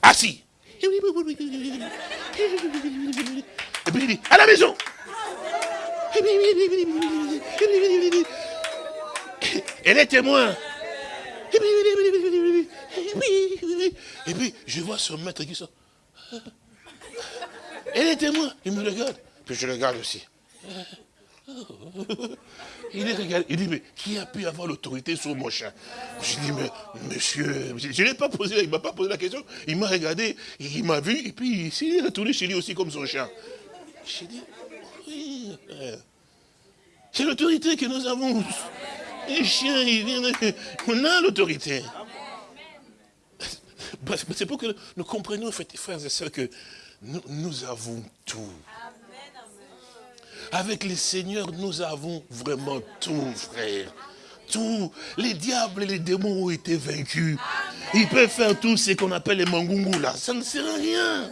Assis. Et puis il dit, à la maison. Elle est témoin. Et puis, je vois son maître qui sort. Elle est témoin. Il me regarde. Puis je regarde aussi. Il, regarde, il dit, mais qui a pu avoir l'autorité sur mon chien? Je dis, mais monsieur, je ne l'ai pas posé, il ne m'a pas posé la question. Il m'a regardé, il m'a vu, et puis il est retourné chez lui aussi comme son chien. J'ai dit, oui. C'est l'autorité que nous avons. Les chiens, ils on a l'autorité. C'est pour que nous comprenions, frères et sœurs, que nous avons tout. Avec les seigneurs, nous avons vraiment tout, frère. Tout. Les diables et les démons ont été vaincus. Ils peuvent faire tout ce qu'on appelle les mangungus là. Ça ne sert à rien.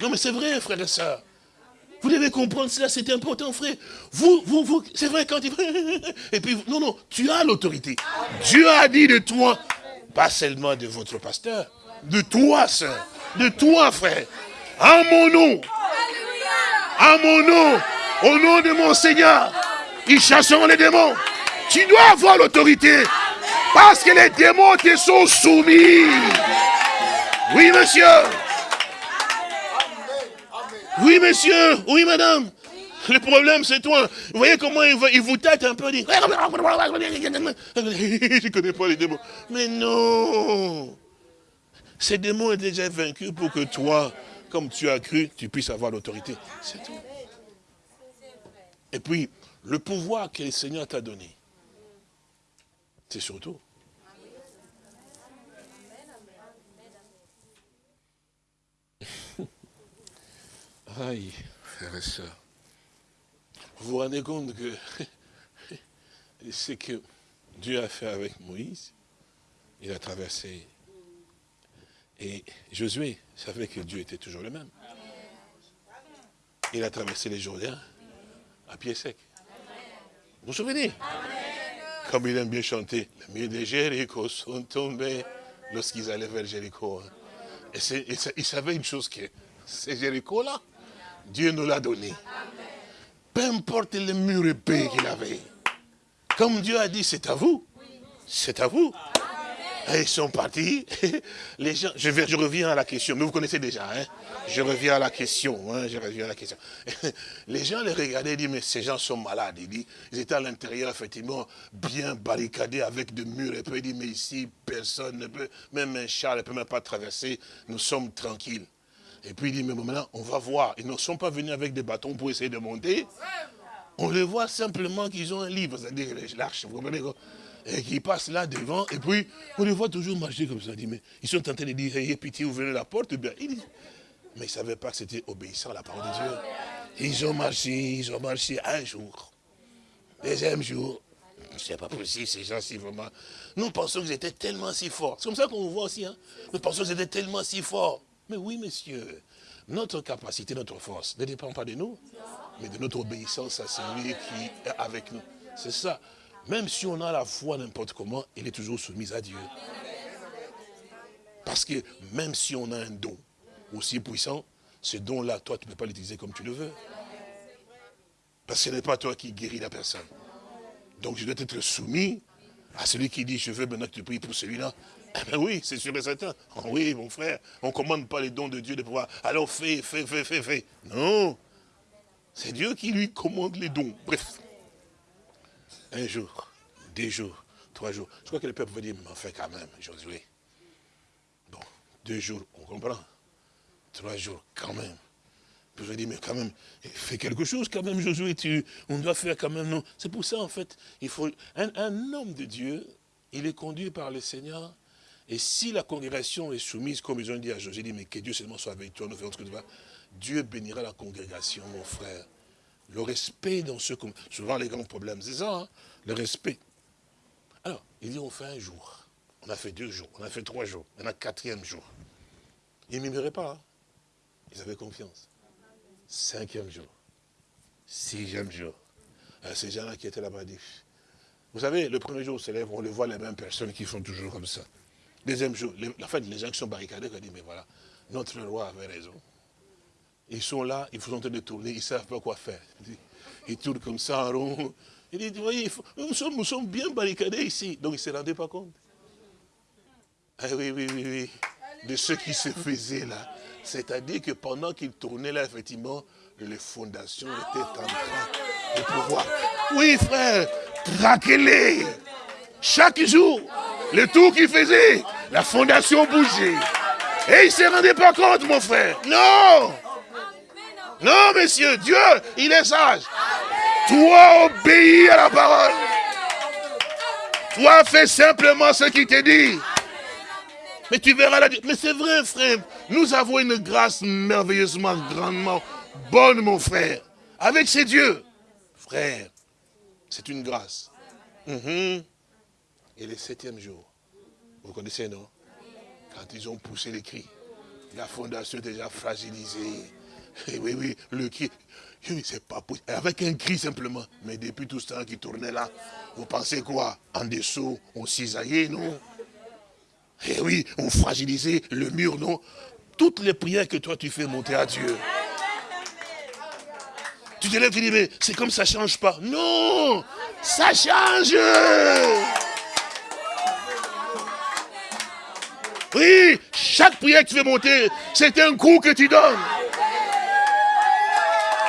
Non mais c'est vrai, frère et sœurs. Vous devez comprendre cela, c'est important, frère. Vous, vous, vous, c'est vrai quand il... Et puis, non, non, tu as l'autorité. Dieu a dit de toi, pas seulement de votre pasteur, de toi, sœur, de toi, frère. En mon nom. En mon nom. Au nom de mon Seigneur. Ils chasseront les démons. Tu dois avoir l'autorité. Parce que les démons te sont soumis. Oui, monsieur. Oui, monsieur. Oui, madame. Le problème, c'est toi. Vous voyez comment il, vous tâte un peu. Je ne connais pas les démons. Mais non. Ces démons sont déjà vaincus pour que toi, comme tu as cru, tu puisses avoir l'autorité. C'est tout. Et puis, le pouvoir que le Seigneur t'a donné, c'est surtout Aïe, frère et soeur. Vous vous rendez compte que ce que Dieu a fait avec Moïse, il a traversé. Et Josué savait que Dieu était toujours le même. Il a traversé les Jourdains à pied sec. Vous vous souvenez? Comme il aime bien chanter, les murs de Jéricho sont tombés lorsqu'ils allaient vers Jéricho. Hein. Et, il savait une chose que c'est Jéricho-là, Dieu nous l'a donné. Peu importe les murs épais qu'il avait. Comme Dieu a dit, c'est à vous. C'est à vous. Et ils sont partis. Je, reviens à la question, mais vous connaissez déjà. Hein? Je reviens à la question. Hein? Les gens les regardaient et disaient, mais ces gens sont malades. Ils, étaient à l'intérieur, effectivement, bien barricadés avec des murs épais. Ils disent, mais ici, personne ne peut, même un chat ne peut même pas traverser. Nous sommes tranquilles. Et puis il dit, mais maintenant, on va voir. Ils ne sont pas venus avec des bâtons pour essayer de monter. On les voit simplement qu'ils ont un livre, c'est-à-dire l'arche, vous comprenez Et qu'ils passent là devant, et puis on les voit toujours marcher comme ça. ils sont en train de dire, ayez pitié, ouvrez la porte. bien, mais ils ne savaient pas que c'était obéissant à la parole de Dieu. Ils ont marché, ils ont marché un jour. Deuxième jour, c'est pas possible, ces gens-ci, vraiment. Nous pensons qu'ils étaient tellement si forts. C'est comme ça qu'on voit aussi. Hein. Nous pensons qu'ils étaient tellement si forts. Mais oui, monsieur, notre capacité, notre force ne dépend pas de nous, mais de notre obéissance à celui qui est avec nous. C'est ça. Même si on a la foi n'importe comment, il est toujours soumis à Dieu. Parce que même si on a un don aussi puissant, ce don-là, toi, tu ne peux pas l'utiliser comme tu le veux. Parce que ce n'est pas toi qui guéris la personne. Donc je dois être soumis à celui qui dit, je veux maintenant que tu pries pour celui-là. Eh ben oui, c'est sûr et certain. Oh oui, mon frère, on ne commande pas les dons de Dieu de pouvoir, alors fais, fais, fais, fais, fais. Non, c'est Dieu qui lui commande les dons. Bref, un jour, deux jours, trois jours. Je crois que le peuple va dire, mais enfin quand même, Josué. Bon, deux jours, on comprend. Trois jours, quand même. Je vais dire, mais quand même, fais quelque chose quand même, Josué, tu, on doit faire quand même. C'est pour ça, en fait, il faut, un, un homme de Dieu, il est conduit par le Seigneur, et si la congrégation est soumise, comme ils ont dit à Josué, dit, mais que Dieu seulement soit avec toi, nous faisons ce que tu vas, Dieu bénira la congrégation, mon frère. Le respect dans ce... Souvent, les grands problèmes, c'est ça, hein, le respect. Alors, il dit, on fait un jour. On a fait deux jours, on a fait trois jours, on a quatrième jour. Ils ne pas. Hein. Ils avaient confiance. Cinquième jour. Sixième jour. Euh, ces gens-là qui étaient là-bas disent, vous savez, le premier jour, on se on le voit les mêmes personnes qui font toujours comme ça. Deuxième jour, les, en fait, les gens qui sont barricadés, ils disent, mais voilà, notre roi avait raison. Ils sont là, ils sont en train de tourner, ils ne savent pas quoi faire. Ils tournent comme ça en rond. Ils disent, voyez, nous, sommes, nous sommes bien barricadés ici. Donc ils ne se rendaient pas compte. Ah oui, oui, oui, oui. De ce qui se faisait là. C'est-à-dire que pendant qu'ils tournaient là, effectivement, les fondations étaient en train de pouvoir. Oui, frère, traquez-les. Chaque jour, le tour qu'ils faisaient, la fondation bougeait. Et ils ne se rendaient pas compte, mon frère. Non Non, messieurs, Dieu, il est sage. Toi, obéis à la parole. Toi, fais simplement ce qu'il te dit. Mais tu verras la... Mais c'est vrai, frère. Nous avons une grâce merveilleusement, grandement bonne, mon frère. Avec ces dieux. Frère, c'est une grâce. Mhm. Et le septième jour, vous connaissez, non? Quand ils ont poussé les cris, la fondation déjà fragilisée. Et oui, oui, le cri, c'est pas possible. Avec un cri simplement. Mais depuis tout ce temps qui tournait là, vous pensez quoi? En dessous, on cisaillait, non? Eh oui, on fragilisait le mur, non? Toutes les prières que toi tu fais monter à Dieu. Tu te lèves, tu dis, mais c'est comme ça change pas. Non Ça change Oui, chaque prière que tu fais monter, c'est un coup que tu donnes.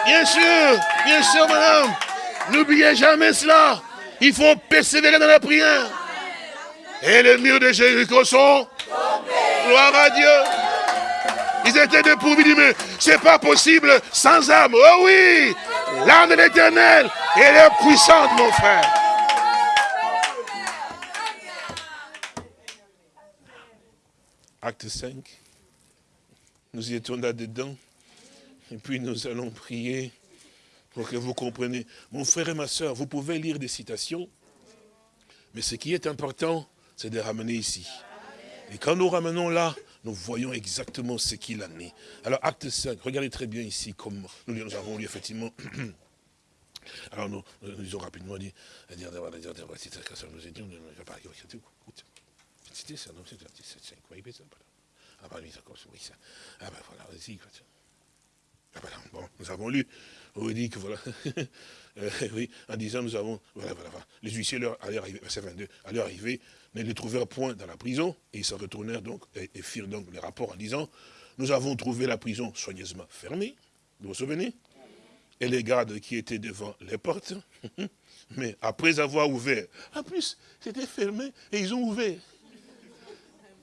Bien sûr, bien sûr, madame. N'oubliez jamais cela. Il faut persévérer dans la prière. Et les murs de Jéricho sont Gloire à Dieu. Ils étaient dépourvus du mais c'est pas possible sans âme. Oh oui, l'âme de l'éternel, elle est puissante, mon frère. Acte 5. Nous y étions là-dedans. Et puis nous allons prier pour que vous compreniez. Mon frère et ma soeur, vous pouvez lire des citations, mais ce qui est important, c'est de ramener ici. Et quand nous ramenons là, nous voyons exactement ce qu'il en est. Alors, acte 5, regardez très bien ici, comme nous, avons lu effectivement. Alors, nous, nous disons rapidement dit, nous étions, c'était ça, non, c'était ça, Ah, bah, oui, ça. Ah, ben voilà, vas-y, ah, ben bon, nous avons lu, on dit que voilà, euh, oui, en disant nous avons, voilà, voilà, voilà. les huissiers leur allaient arriver, verset 22, à leur arrivée, ne les trouvèrent point dans la prison, et ils s'en retournèrent donc, et, firent donc les rapports en disant, nous avons trouvé la prison soigneusement fermée, vous vous souvenez? Et les gardes qui étaient devant les portes, mais après avoir ouvert, en plus, c'était fermé, et ils ont ouvert.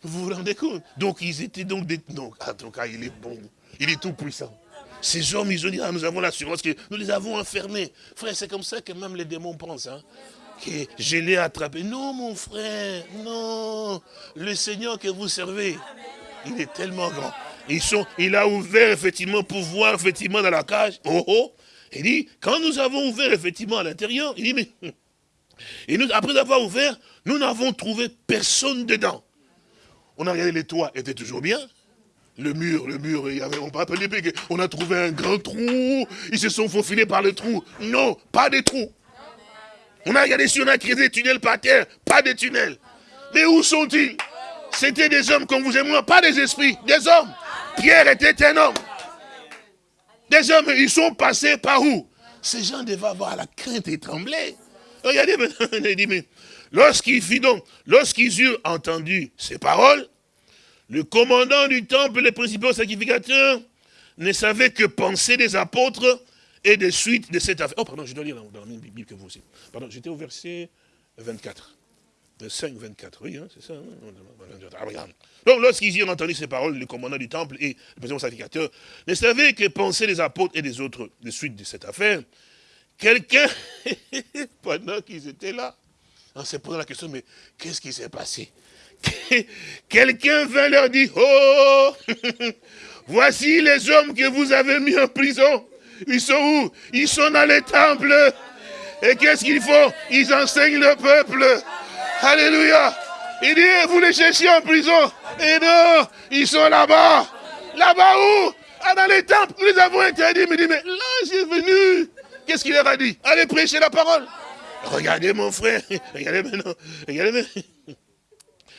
Vous vous rendez compte? Donc ils étaient donc. Donc, en tout cas, il est bon, il est tout puissant. Ces hommes, ils ont dit, ah, nous avons l'assurance que nous les avons enfermés. Frère, c'est comme ça que même les démons pensent. Hein, que je l'ai attrapé. Non, mon frère, non. Le Seigneur que vous servez, il est tellement grand. Ils sont, il a ouvert effectivement pour voir effectivement dans la cage. Oh oh. Il dit, quand nous avons ouvert effectivement à l'intérieur, il dit, mais... Et nous, après avoir ouvert, nous n'avons trouvé personne dedans. On a regardé les toits, étaient toujours bien. Le mur, le mur, il y avait, on peut appeler on a trouvé un grand trou, ils se sont faufilés par le trou. Non, pas de trou. On a regardé si on a créé des tunnels par terre, pas de tunnels. Mais où sont-ils? C'était des hommes comme vous et moi, pas des esprits, des hommes. Pierre était un homme. Des hommes, ils sont passés par où? Ces gens devaient avoir la crainte et trembler. Regardez il dit, mais lorsqu'il fit donc, lorsqu'ils eurent entendu ces paroles, le commandant du temple et les principaux sacrificateurs ne savaient que penser des apôtres et des suites de cette affaire. Oh, pardon, je dois lire dans la même Bible que vous aussi. Pardon, j'étais au verset 24. 5, 24, oui, hein, c'est ça. Hein. Ah, Donc, lorsqu'ils eurent entendu ces paroles, le commandant du temple et le président sacrificateur ne savaient que penser des apôtres et des autres de suite de cette affaire. Quelqu'un, pendant qu'ils étaient là, on s'est posé la question, mais qu'est-ce qui s'est passé? Quelqu'un vint leur dire, oh, voici les hommes que vous avez mis en prison. Ils sont où? Ils sont dans les temples. Et qu'est-ce qu'ils font? Ils enseignent le peuple. Alléluia. Il dit, vous les cherchez en prison. Et non, ils sont là-bas. Là-bas où? Ah, Dans les temples. Nous les avons interdits. Mais mais là, j'ai venu. Qu'est-ce qu'il leur a dit? Allez prêcher la parole. Regardez mon frère. Regardez maintenant. Regardez maintenant.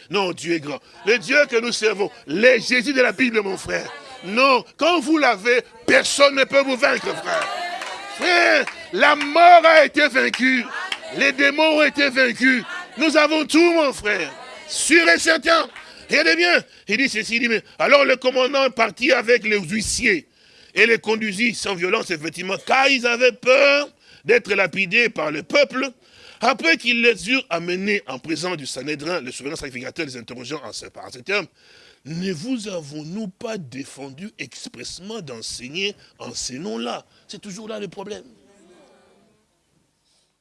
Non, Dieu est grand. Le Dieu que nous servons, les Jésus de la Bible, mon frère. Non, quand vous l'avez, personne ne peut vous vaincre, frère. Frère, la mort a été vaincue. Les démons ont été vaincus. Nous avons tout, mon frère. Sûr et certain. Regardez bien. Il dit ceci, il dit, mais alors le commandant partit avec les huissiers et les conduisit sans violence, effectivement, car ils avaient peur d'être lapidés par le peuple. Après qu'ils les eurent amenés en présence du Sanhédrin, le souverain sacrificateur les interrogeant en ces, termes, ne vous avons-nous pas défendu expressement d'enseigner en ces noms-là? C'est toujours là le problème.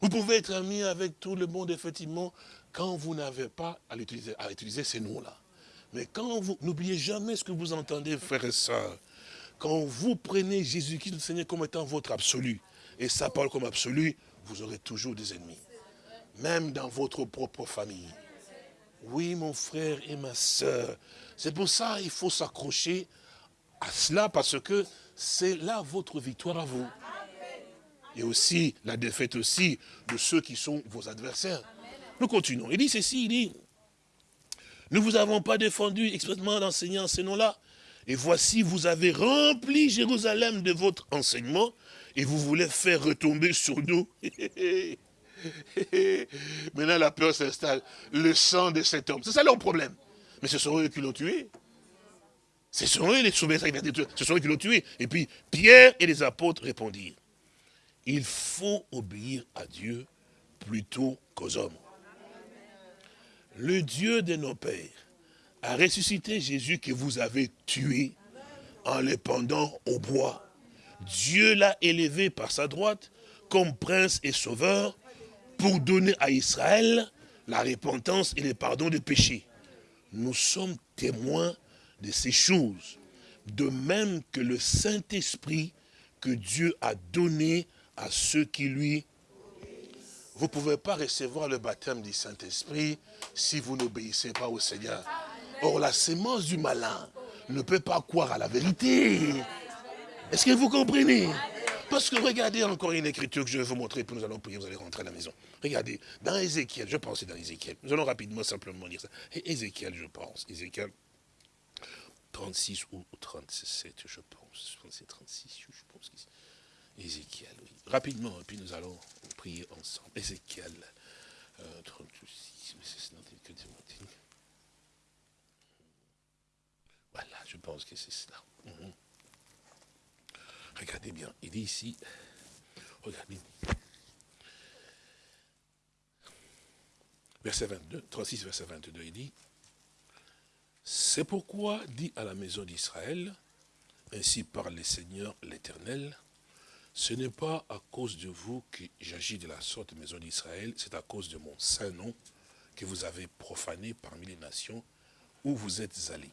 Vous pouvez être ami avec tout le monde, effectivement, quand vous n'avez pas à utiliser, à utiliser ces noms-là. Mais quand vous, n'oubliez jamais ce que vous entendez, frères et sœurs. Quand vous prenez Jésus-Christ, le Seigneur, comme étant votre absolu, et sa parole comme absolu, vous aurez toujours des ennemis. Même dans votre propre famille. Oui, mon frère et ma sœur. C'est pour ça qu'il faut s'accrocher à cela, parce que c'est là votre victoire à vous et aussi la défaite aussi de ceux qui sont vos adversaires. Nous continuons. Il dit ceci, il dit, nous vous avons pas défendu expressément d'enseigner en ces noms-là. Et voici, vous avez rempli Jérusalem de votre enseignement et vous voulez faire retomber sur nous. Maintenant, la peur s'installe. Le sang de cet homme. C'est ça leur problème. Mais ce sont eux qui l'ont tué. Ce sont eux les souverains, ce sont eux qui l'ont tué. Et puis, Pierre et les apôtres répondirent il faut obéir à Dieu plutôt qu'aux hommes. Le Dieu de nos pères a ressuscité Jésus que vous avez tué en le pendant au bois. Dieu l'a élevé par sa droite comme prince et sauveur pour donner à Israël la repentance et le pardon des péchés. Nous sommes témoins de ces choses, de même que le Saint-Esprit que Dieu a donné à ceux qui lui... Vous ne pouvez pas recevoir le baptême du Saint-Esprit si vous n'obéissez pas au Seigneur. Or, la sémence du malin ne peut pas croire à la vérité. Est-ce que vous comprenez? Parce que regardez encore une écriture que je vais vous montrer, puis nous allons prier, vous allez rentrer à la maison. Regardez, dans Ézéchiel, je pense c'est dans Ézéchiel. Nous allons rapidement simplement lire ça. Ézéchiel, je pense. Ézéchiel 36 ou 37, je pense. Je pense c'est 36, je pense. Ézéchiel, oui rapidement, et puis nous allons prier ensemble. Ézéchiel euh, 36, que Voilà, je pense que c'est cela. Mhm. Regardez bien, il dit ici, regardez. Verset 22, 36, verset 22, il dit, c'est pourquoi dit à la maison d'Israël, ainsi parle le Seigneur l'Éternel, ce n'est pas à cause de vous que j'agis de la sorte, maison d'Israël, c'est à cause de mon saint nom que vous avez profané parmi les nations où vous êtes allés.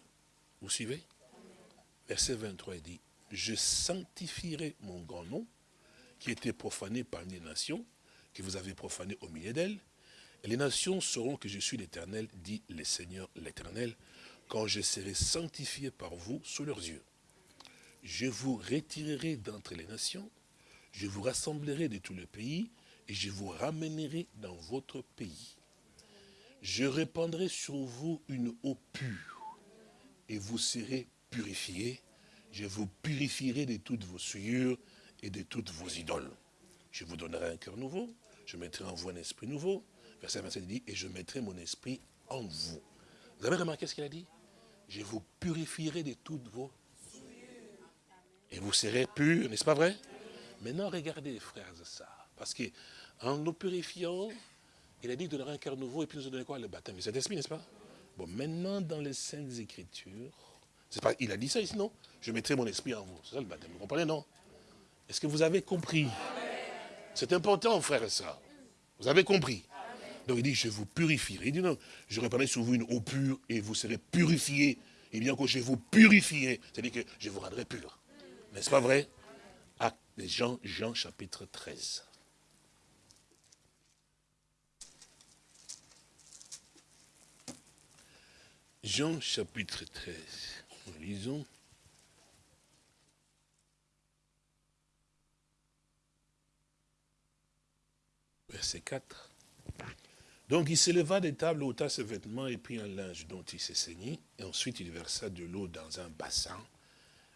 Vous suivez? Verset 23 dit, je sanctifierai mon grand nom qui était profané parmi les nations, que vous avez profané au milieu d'elles, et les nations sauront que je suis l'Éternel, dit le Seigneur l'Éternel, quand je serai sanctifié par vous sous leurs yeux. Je vous retirerai d'entre les nations, je vous rassemblerai de tout le pays et je vous ramènerai dans votre pays. Je répandrai sur vous une eau pure et vous serez purifiés. Je vous purifierai de toutes vos souillures et de toutes vos idoles. Je vous donnerai un cœur nouveau. je mettrai en vous un esprit nouveau. Verset 27 dit, et je mettrai mon esprit en vous. Vous avez remarqué ce qu'il a dit? Je vous purifierai de toutes vos... Et vous serez purs, n'est-ce pas vrai? Maintenant, regardez, frères et sœurs. Parce qu'en nous purifiant, il a dit de donner un cœur nouveau et puis nous donner quoi? Le baptême de cet esprit, n'est-ce pas? Bon, maintenant, dans les Saintes Écritures, pas, il a dit ça ici, non? Je mettrai mon esprit en vous. C'est ça le baptême. Vous comprenez, non? Est-ce que vous avez compris? C'est important, frères et sœurs. Vous avez compris? Donc il dit, je vous purifierai. Il dit, non, je répandrai sur vous une eau pure et vous serez purifiés. Et bien que je vous purifierai, c'est-à-dire que je vous rendrai pur. N'est-ce pas vrai? Acte Jean, Jean chapitre 13. Jean chapitre 13. Nous lisons. Verset 4. Donc il s'éleva des tables, ôta ses vêtements et prit un linge dont il s'est saigné. Et ensuite il versa de l'eau dans un bassin.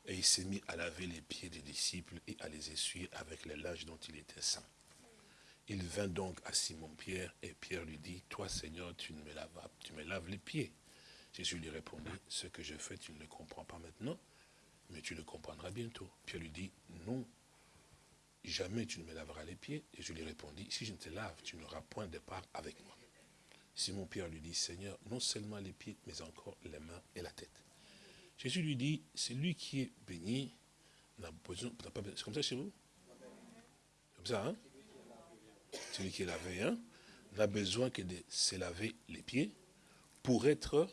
Et il s'est mis à laver les pieds des disciples et à les essuyer avec les linge dont il était saint. Il vint donc à Simon-Pierre et Pierre lui dit, Toi Seigneur, tu me, laves, tu me laves les pieds. Jésus lui répondit, Ce que je fais, tu ne le comprends pas maintenant, mais tu le comprendras bientôt. Pierre lui dit, Non, jamais tu ne me laveras les pieds. Et je lui répondis, Si je ne te lave, tu n'auras point de part avec moi. Simon-Pierre lui dit, Seigneur, non seulement les pieds, mais encore les mains et la tête. Jésus lui dit, c'est lui qui est béni, n'a besoin, c'est comme ça chez vous? Comme ça, hein? Celui qui est lavé, hein? N'a besoin que de se laver les pieds pour être,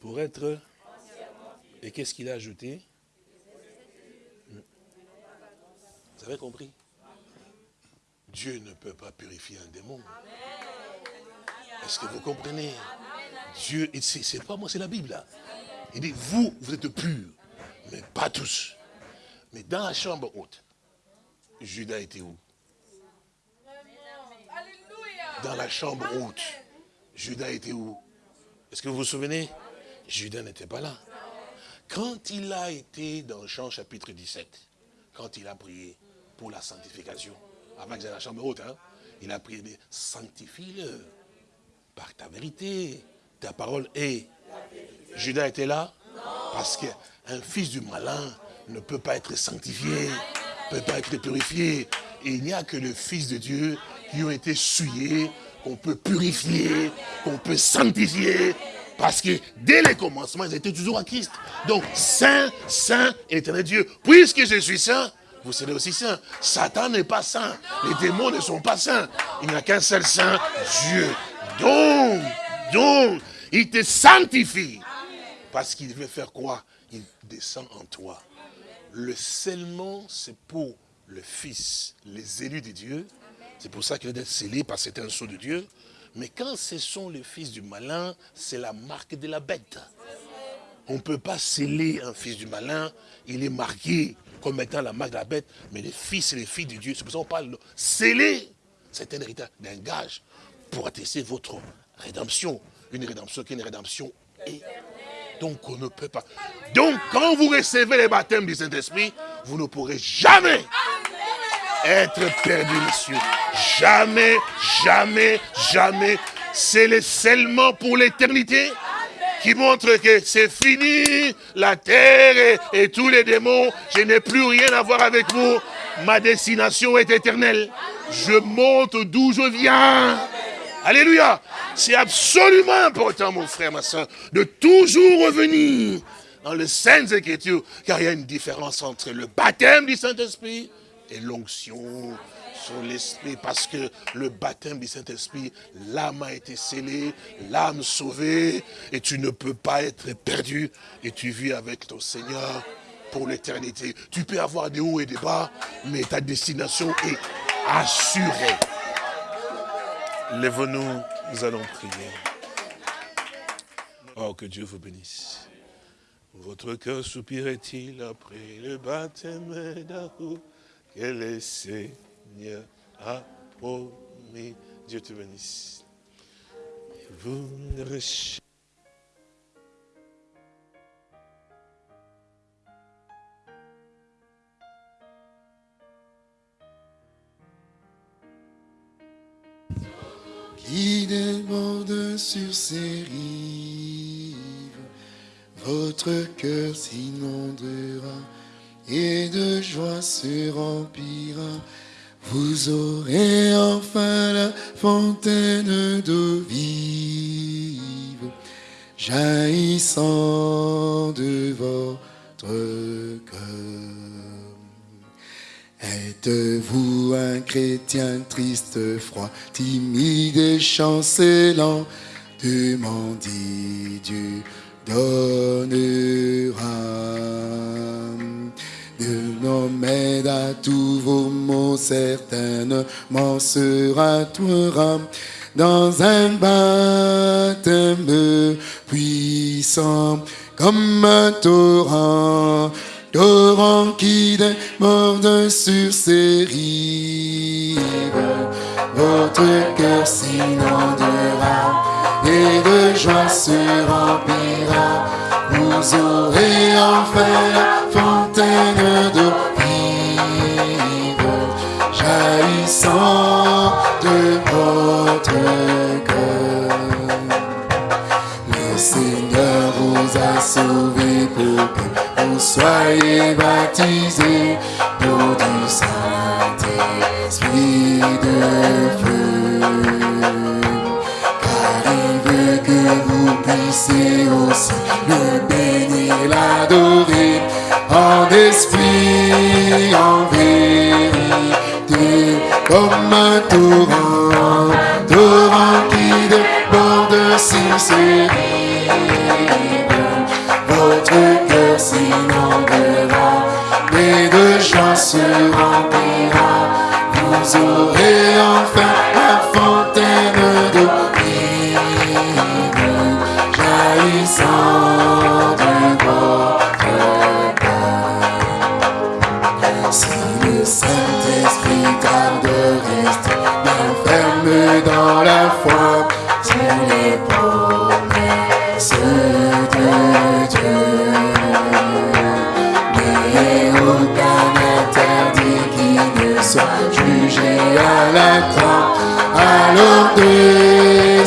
pour être, et qu'est-ce qu'il a ajouté? Vous avez compris? Dieu ne peut pas purifier un démon. Est-ce que vous comprenez? Dieu, c'est pas moi, c'est la Bible. Là. Il dit, vous, vous êtes purs, mais pas tous. Mais dans la chambre haute, Judas était où? Dans la chambre haute, Judas était où? Est-ce que vous vous souvenez? Judas n'était pas là. Quand il a été dans Jean chapitre 17, quand il a prié pour la sanctification, avant que dans la chambre haute, hein, il a prié, sanctifie-le par ta vérité, ta parole est Judas était là Parce qu'un fils du malin ne peut pas être sanctifié, ne peut pas être purifié. Il n'y a que le Fils de Dieu qui ont été souillés, qu'on peut purifier, qu'on peut sanctifier. Parce que dès les commencements, ils étaient toujours à Christ. Donc, saint, saint, éternel Dieu. Puisque je suis saint, vous serez aussi saint. Satan n'est pas saint. Les démons ne sont pas saints. Il n'y a qu'un seul saint, Dieu. Donc, donc, il te sanctifie. Parce qu'il veut faire quoi? Il descend en toi. Le scellement, c'est pour le Fils, les élus de Dieu. C'est pour ça qu'il est scellé, parce que c'est un sceau de Dieu. Mais quand ce sont les fils du malin, c'est la marque de la bête. On ne peut pas sceller un fils du malin, il est marqué comme la marque de la bête, mais les fils et les filles de Dieu, c'est pour ça qu'on parle de sceller. C'est un héritage d'un gage pour attester votre rédemption. Une rédemption qui est une rédemption donc on ne peut pas. Donc quand vous recevez les baptêmes du Saint-Esprit, vous ne pourrez jamais être perdu, monsieur. Jamais, jamais, jamais. C'est le scellement pour l'éternité qui montre que c'est fini, la terre et, tous les démons, je n'ai plus rien à voir avec vous. Ma destination est éternelle. Je monte d'où je viens. Alléluia. C'est absolument important, mon frère, ma soeur, de toujours revenir dans les Saintes Écritures, car il y a une différence entre le baptême du Saint-Esprit et l'onction l'Esprit, parce que le baptême du Saint-Esprit, l'âme a été scellée, l'âme sauvée, et tu ne peux pas être perdu, et tu vis avec ton Seigneur pour l'éternité. Tu peux avoir des hauts et des bas, mais ta destination est assurée. Lève-nous. Nous allons prier. Oh, que Dieu vous bénisse. Votre cœur soupirait-il après le baptême d'amour que le Seigneur a. Dieu te bénisse. vous qui déborde sur ses rives. Votre cœur s'inondera et de joie se remplira. Vous aurez enfin la fontaine d'eau vive jaillissant de votre cœur. Êtes-vous un chrétien triste, froid, timide et chancelant? Demandez, Dieu donnera. De nos à tous vos maux, certainement sera toi dans un baptême puissant comme un torrent torrent qui déborde sur ses rives. Votre cœur s'inondera et de joie se remplira. Vous aurez enfin la fontaine d'eau vive, jaillissant de votre cœur. Le Seigneur vous a sauvé pour que soyez baptisés d'eau du Saint-Esprit de feu. Comme un torrent, torrent qui déborde sur ses se remplira. Vous aurez enfin la fontaine d'eau vive, jaillissant de votre cœur. Si le Saint-Esprit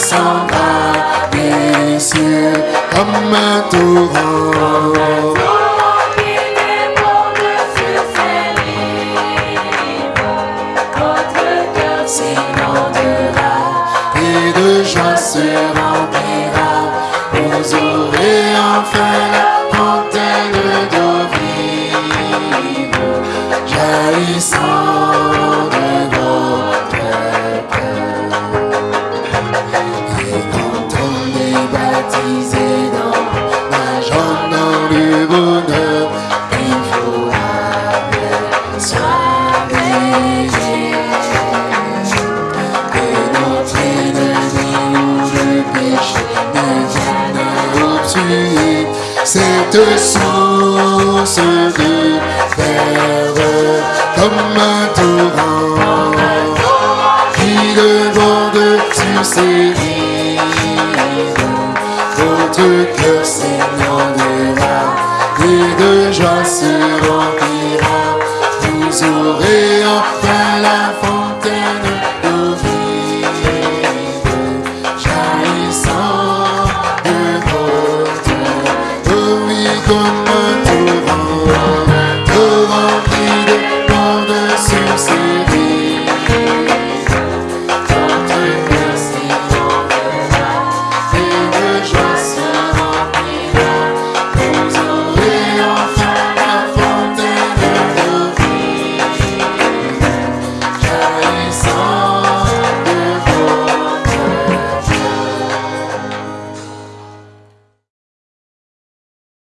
song.